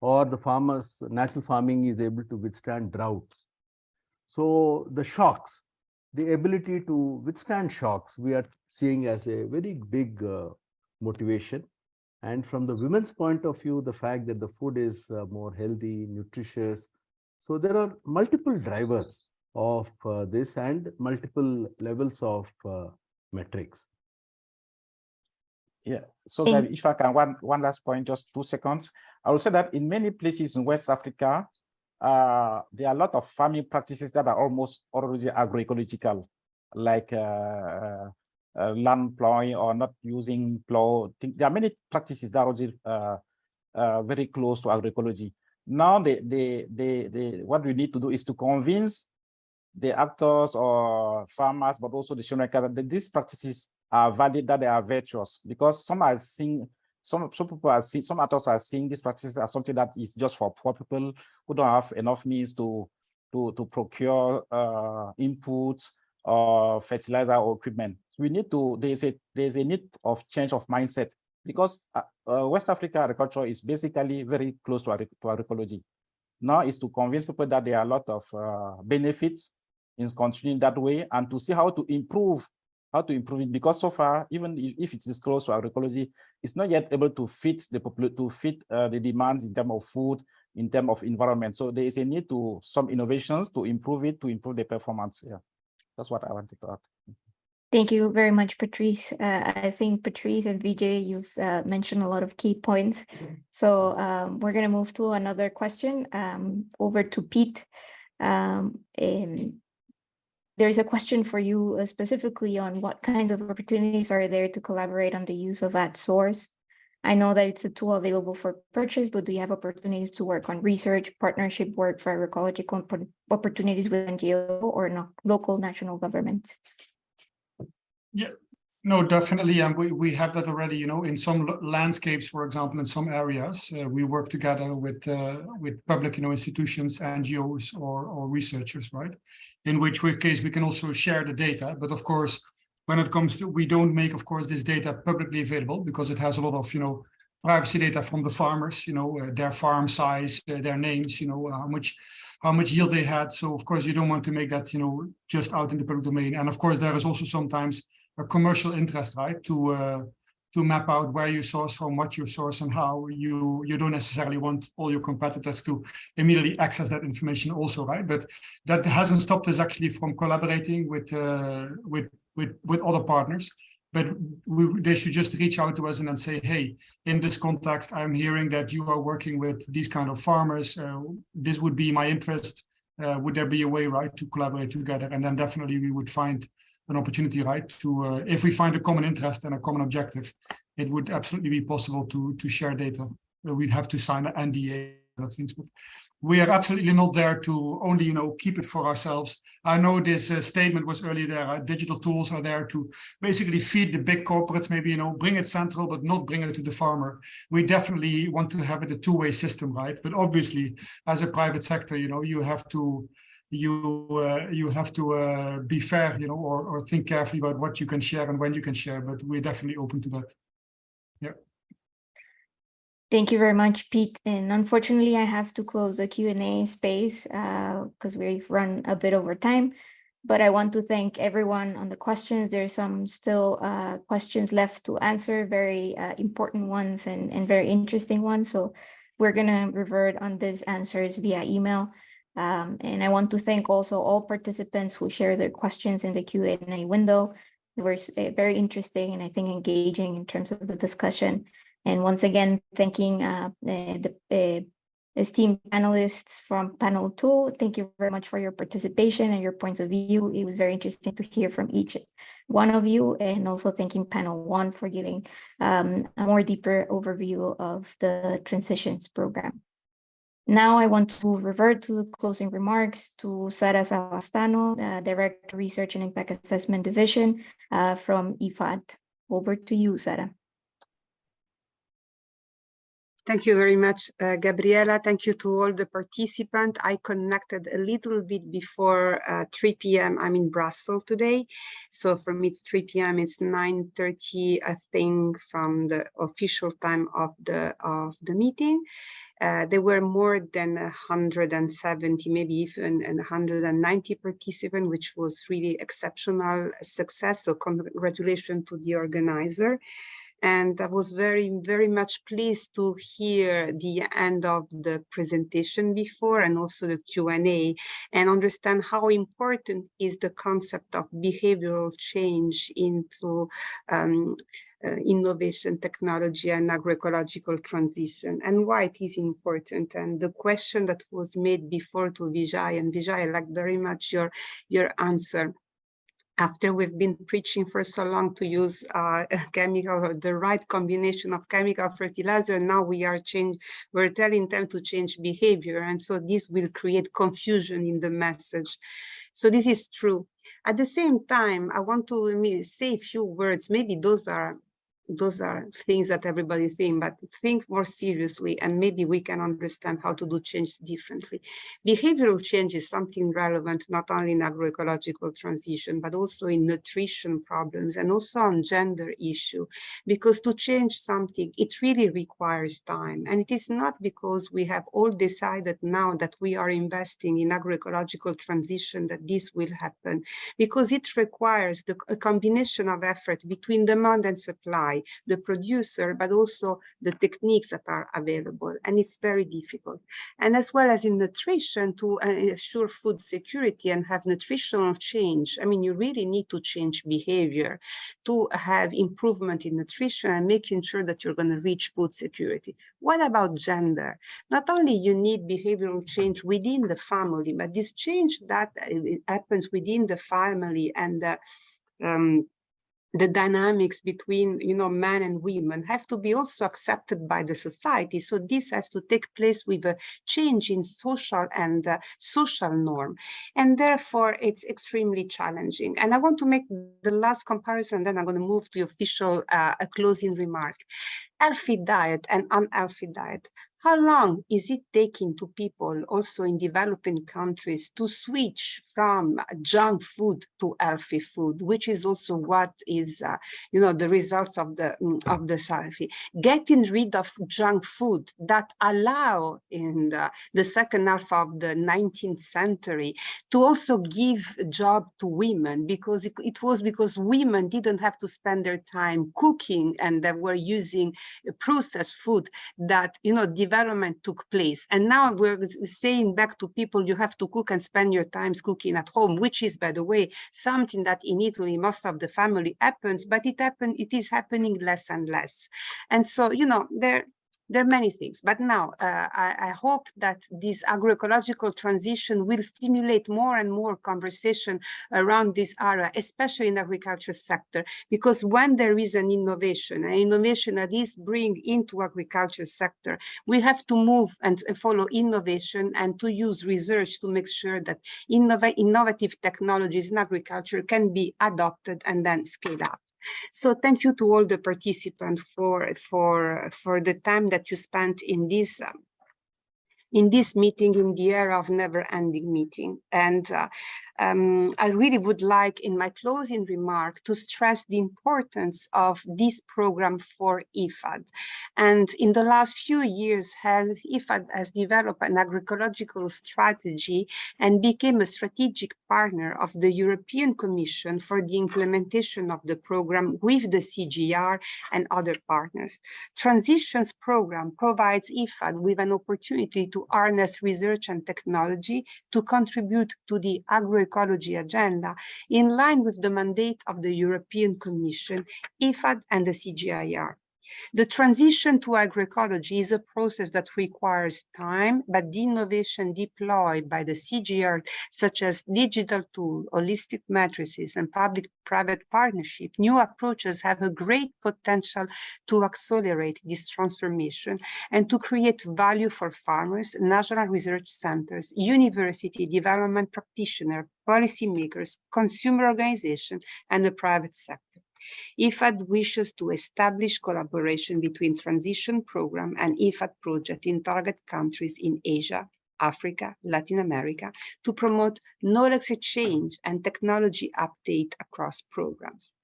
I: Or the farmers, natural farming is able to withstand droughts. So the shocks, the ability to withstand shocks, we are seeing as a very big uh, motivation. And from the women's point of view, the fact that the food is uh, more healthy, nutritious. So there are multiple drivers of uh, this and multiple levels of uh, metrics.
J: Yeah, so
A: Thank-
J: if I can, one, one last point, just two seconds. I will say that in many places in West Africa, uh, there are a lot of farming practices that are almost already agroecological, like uh, uh, land plowing or not using plow. There are many practices that are uh, uh, very close to agroecology. Now, what we need to do is to convince the actors or farmers, but also the showmakers, that these practices are valid, that they are virtuous, because some are seeing, some, some people are seeing, some actors are seeing these practices as something that is just for poor people who don't have enough means to, to, to procure uh, inputs or fertilizer or equipment. We need to, there's a, there's a need of change of mindset because uh, uh, West Africa agriculture is basically very close to, to agroecology. Now is to convince people that there are a lot of uh, benefits in continuing that way and to see how to improve, how to improve it. Because so far, even if it is close to agroecology, it's not yet able to fit the to fit uh, the demands in terms of food, in terms of environment. So there is a need to some innovations to improve it, to improve the performance. Yeah, that's what I wanted to add.
A: Thank you very much, Patrice. Uh, I think Patrice and Vijay, you've uh, mentioned a lot of key points. So um, we're going to move to another question um, over to Pete. Um, there's a question for you uh, specifically on what kinds of opportunities are there to collaborate on the use of AtSource. I know that it's a tool available for purchase, but do you have opportunities to work on research, partnership work for agroecological opportunities with NGO or local national governments?
K: Yeah, no, definitely. And we, we have that already, you know, in some landscapes, for example, in some areas, uh, we work together with uh, with public, you know, institutions, NGOs or, or researchers, right? In which case we can also share the data. But of course, when it comes to, we don't make, of course, this data publicly available because it has a lot of, you know, privacy data from the farmers, you know, uh, their farm size, uh, their names, you know, how much how much yield they had. So of course you don't want to make that, you know, just out in the public domain. And of course there is also sometimes a commercial interest, right? To uh, to map out where you source from, what you source, and how you you don't necessarily want all your competitors to immediately access that information, also, right? But that hasn't stopped us actually from collaborating with uh, with with with other partners. But we, they should just reach out to us and then say, hey, in this context, I'm hearing that you are working with these kind of farmers. Uh, this would be my interest. Uh, would there be a way, right, to collaborate together? And then definitely we would find an opportunity, right, to uh, if we find a common interest and a common objective, it would absolutely be possible to to share data. We'd have to sign an NDA and things, but we are absolutely not there to only, you know, keep it for ourselves. I know this uh, statement was earlier there. Uh, digital tools are there to basically feed the big corporates, maybe, you know, bring it central, but not bring it to the farmer. We definitely want to have it a two-way system, right? But obviously, as a private sector, you know, you have to you uh, you have to uh, be fair, you know, or, or think carefully about what you can share and when you can share, but we're definitely open to that.
A: Thank you very much, Pete. And unfortunately, I have to close the Q&A space because uh, we've run a bit over time. But I want to thank everyone on the questions. There's some still uh, questions left to answer, very uh, important ones and, and very interesting ones. So we're going to revert on these answers via email. Um, and I want to thank also all participants who shared their questions in the Q&A window. It was uh, very interesting and I think engaging in terms of the discussion. And once again, thanking uh, the, esteemed panelists from panel two. Thank you very much for your participation and your points of view. It was very interesting to hear from each one of you and also thanking panel one for giving um, a more deeper overview of the transitions program. Now I want to revert to the closing remarks to Sara Savastano, uh, Director Research and Impact Assessment Division uh, from IFAD. Over to you, Sara.
D: Thank you very much, uh, Gabriela. Thank you to all the participants. I connected a little bit before uh, 3 p.m. I'm in Brussels today. So for me, it's 3 p.m. It's 9.30, I think, from the official time of the, of the meeting. Uh, there were more than 170, maybe even 190 participants, which was really exceptional success. So congratulations to the organizer. And I was very, very much pleased to hear the end of the presentation before and also the Q&A and understand how important is the concept of behavioral change into um, uh, innovation, technology, and agroecological transition, and why it is important. And the question that was made before to Vijay, and Vijay, I like very much your, your answer after we've been preaching for so long to use uh, chemical or the right combination of chemical fertilizer, now we are change, we're telling them to change behavior. And so this will create confusion in the message. So this is true. At the same time, I want to say a few words. Maybe those are those are things that everybody think, but think more seriously and maybe we can understand how to do change differently. Behavioral change is something relevant not only in agroecological transition, but also in nutrition problems and also on gender issue, because to change something, it really requires time. And it is not because we have all decided now that we are investing in agroecological transition that this will happen, because it requires the, a combination of effort between demand and supply the producer, but also the techniques that are available. And it's very difficult. And as well as in nutrition to uh, ensure food security and have nutritional change. I mean, you really need to change behavior to have improvement in nutrition and making sure that you're going to reach food security. What about gender? Not only you need behavioral change within the family, but this change that uh, happens within the family and the um, the dynamics between you know men and women have to be also accepted by the society. So this has to take place with a change in social and uh, social norm. And therefore it's extremely challenging. And i want to make the last comparison and then i'm going to move to the official uh, closing remark. Healthy diet and unhealthy diet how long is it taking to people also in developing countries to switch from junk food to healthy food, which is also what is, uh, you know, the results of the mm, of the survey. Getting rid of junk food that allow in the, the second half of the 19th century to also give job to women because it, it was because women didn't have to spend their time cooking and they were using processed food that, you know, development took place. And now we're saying back to people, you have to cook and spend your times cooking at home, which is, by the way, something that in Italy, most of the family happens, but it happen, it is happening less and less. And so, you know, there, there are many things, but now uh, I, I, hope that this agroecological transition will stimulate more and more conversation around this area, especially in the agriculture sector, because when there is an innovation, an innovation that is bring into agriculture sector, we have to move and follow innovation and to use research to make sure that innov innovative technologies in agriculture can be adopted and then scaled up. So thank you to all the participants for, for, for the time that you spent in this um, in this meeting in the era of never-ending meeting. And uh, um, I really would like in my closing remark to stress the importance of this program for IFAD. And in the last few years, has, IFAD has developed an agroecological strategy and became a strategic partner of the European Commission for the implementation of the program with the CGIAR and other partners. Transitions program provides IFAD with an opportunity to harness research and technology to contribute to the agro ecology agenda in line with the mandate of the European Commission, IFAD and the CGIAR. The transition to agroecology is a process that requires time, but the innovation deployed by the CGIAR, such as digital tools, holistic matrices, and public-private partnership, new approaches have a great potential to accelerate this transformation and to create value for farmers, national research centers, university development practitioners, policymakers, consumer organizations, and the private sector. IFAD wishes to establish collaboration between transition program and IFAD project in target countries in Asia, Africa, Latin America to promote knowledge exchange and technology update across programs.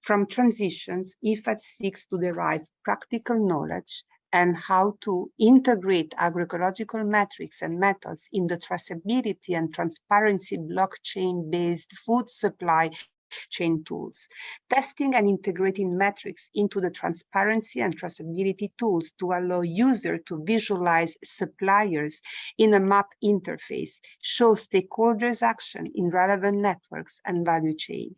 D: From transitions, IFAD seeks to derive practical knowledge and how to integrate agroecological metrics and methods in the traceability and transparency blockchain-based food supply chain tools, testing and integrating metrics into the transparency and traceability tools to allow users to visualize suppliers in a map interface, show stakeholders action in relevant networks and value chain.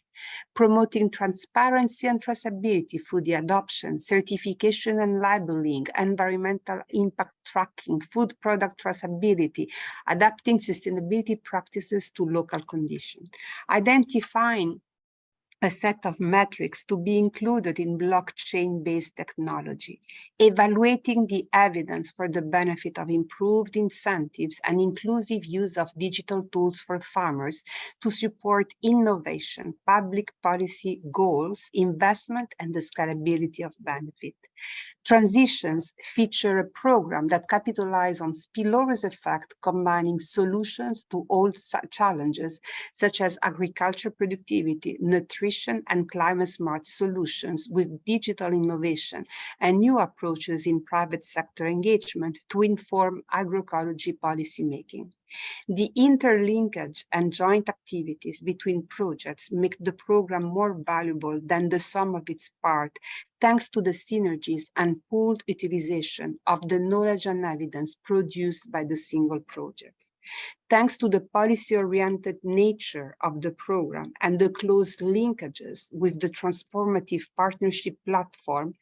D: Promoting transparency and traceability through the adoption, certification and labeling, environmental impact tracking, food product traceability, adapting sustainability practices to local conditions, identifying a set of metrics to be included in blockchain-based technology, evaluating the evidence for the benefit of improved incentives and inclusive use of digital tools for farmers to support innovation, public policy goals, investment, and the scalability of benefit. Transitions feature a program that capitalizes on spillovers effect, combining solutions to all challenges, such as agriculture productivity, nutrition, and climate smart solutions with digital innovation and new approaches in private sector engagement to inform agroecology policymaking. The interlinkage and joint activities between projects make the program more valuable than the sum of its part, thanks to the synergies and pooled utilization of the knowledge and evidence produced by the single projects. Thanks to the policy-oriented nature of the program and the close linkages with the transformative partnership platform,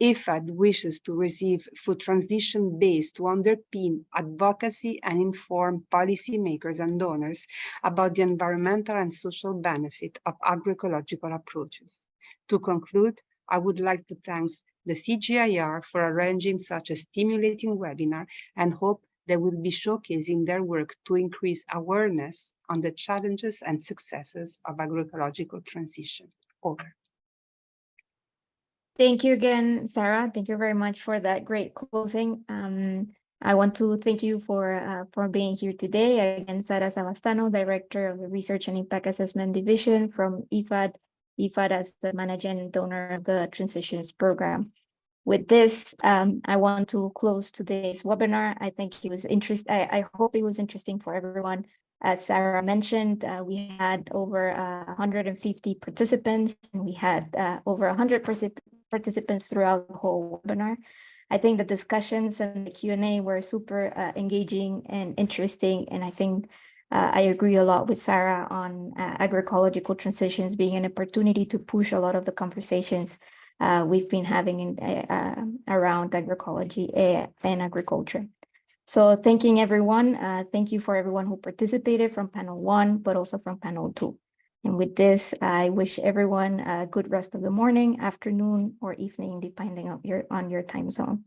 D: IFAD wishes to receive food transition base to underpin advocacy and inform policymakers and donors about the environmental and social benefit of agroecological approaches. To conclude, I would like to thank the CGIAR for arranging such a stimulating webinar and hope they will be showcasing their work to increase awareness on the challenges and successes of agroecological transition. Over.
A: Thank you again, Sara. Thank you very much for that great closing. Um, I want to thank you for uh, for being here today. Again, Sara Savastano, Director of the Research and Impact Assessment Division from IFAD, IFAD as the managing donor of the Transitions Program. With this, um, I want to close today's webinar. I think it was interest. I, I hope it was interesting for everyone. As Sara mentioned, uh, we had over uh, 150 participants, and we had uh, over 100 participants throughout the whole webinar. I think the discussions and the Q&A were super uh, engaging and interesting, and I think uh, I agree a lot with Sara on uh, agroecological transitions being an opportunity to push a lot of the conversations uh, we've been having in, uh, around agroecology and agriculture. So thanking everyone, uh, thank you for everyone who participated from panel one, but also from panel two. And with this, I wish everyone a good rest of the morning, afternoon, or evening, depending on your, on your time zone.